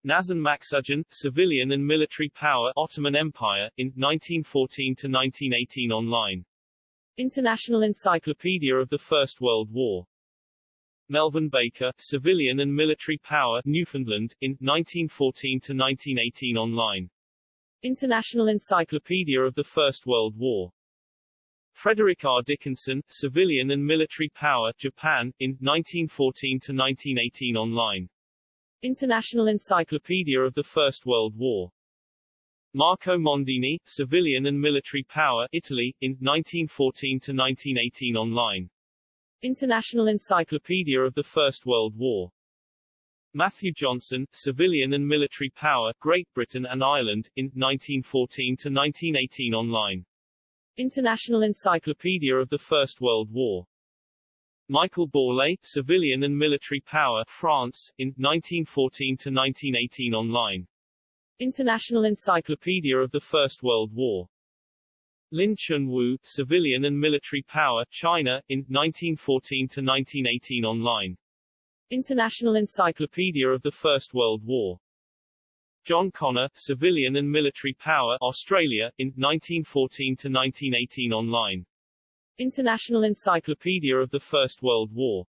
Nazan Maksudyan, Civilian and Military Power, Ottoman Empire, in 1914 to 1918 online. International Encyclopedia of the First World War. Melvin Baker, Civilian and Military Power, Newfoundland, in 1914 to 1918 online. International Encyclopedia of the First World War. Frederick R. Dickinson, Civilian and Military Power, Japan, in 1914 to 1918 online. International Encyclopedia of the First World War. Marco Mondini, Civilian and Military Power, Italy, in 1914 to 1918 online. International Encyclopedia of the First World War. Matthew Johnson, Civilian and Military Power, Great Britain and Ireland, in 1914 to 1918 online. International Encyclopedia of the First World War. Michael Borlée, Civilian and Military Power, France, in 1914 to 1918 online. International Encyclopedia of the First World War. Lin Chun-Wu, Civilian and Military Power, China, in 1914 to 1918 online. International Encyclopedia of the First World War. John Connor, Civilian and Military Power, Australia, in 1914 to 1918 online. International Encyclopedia of the First World War.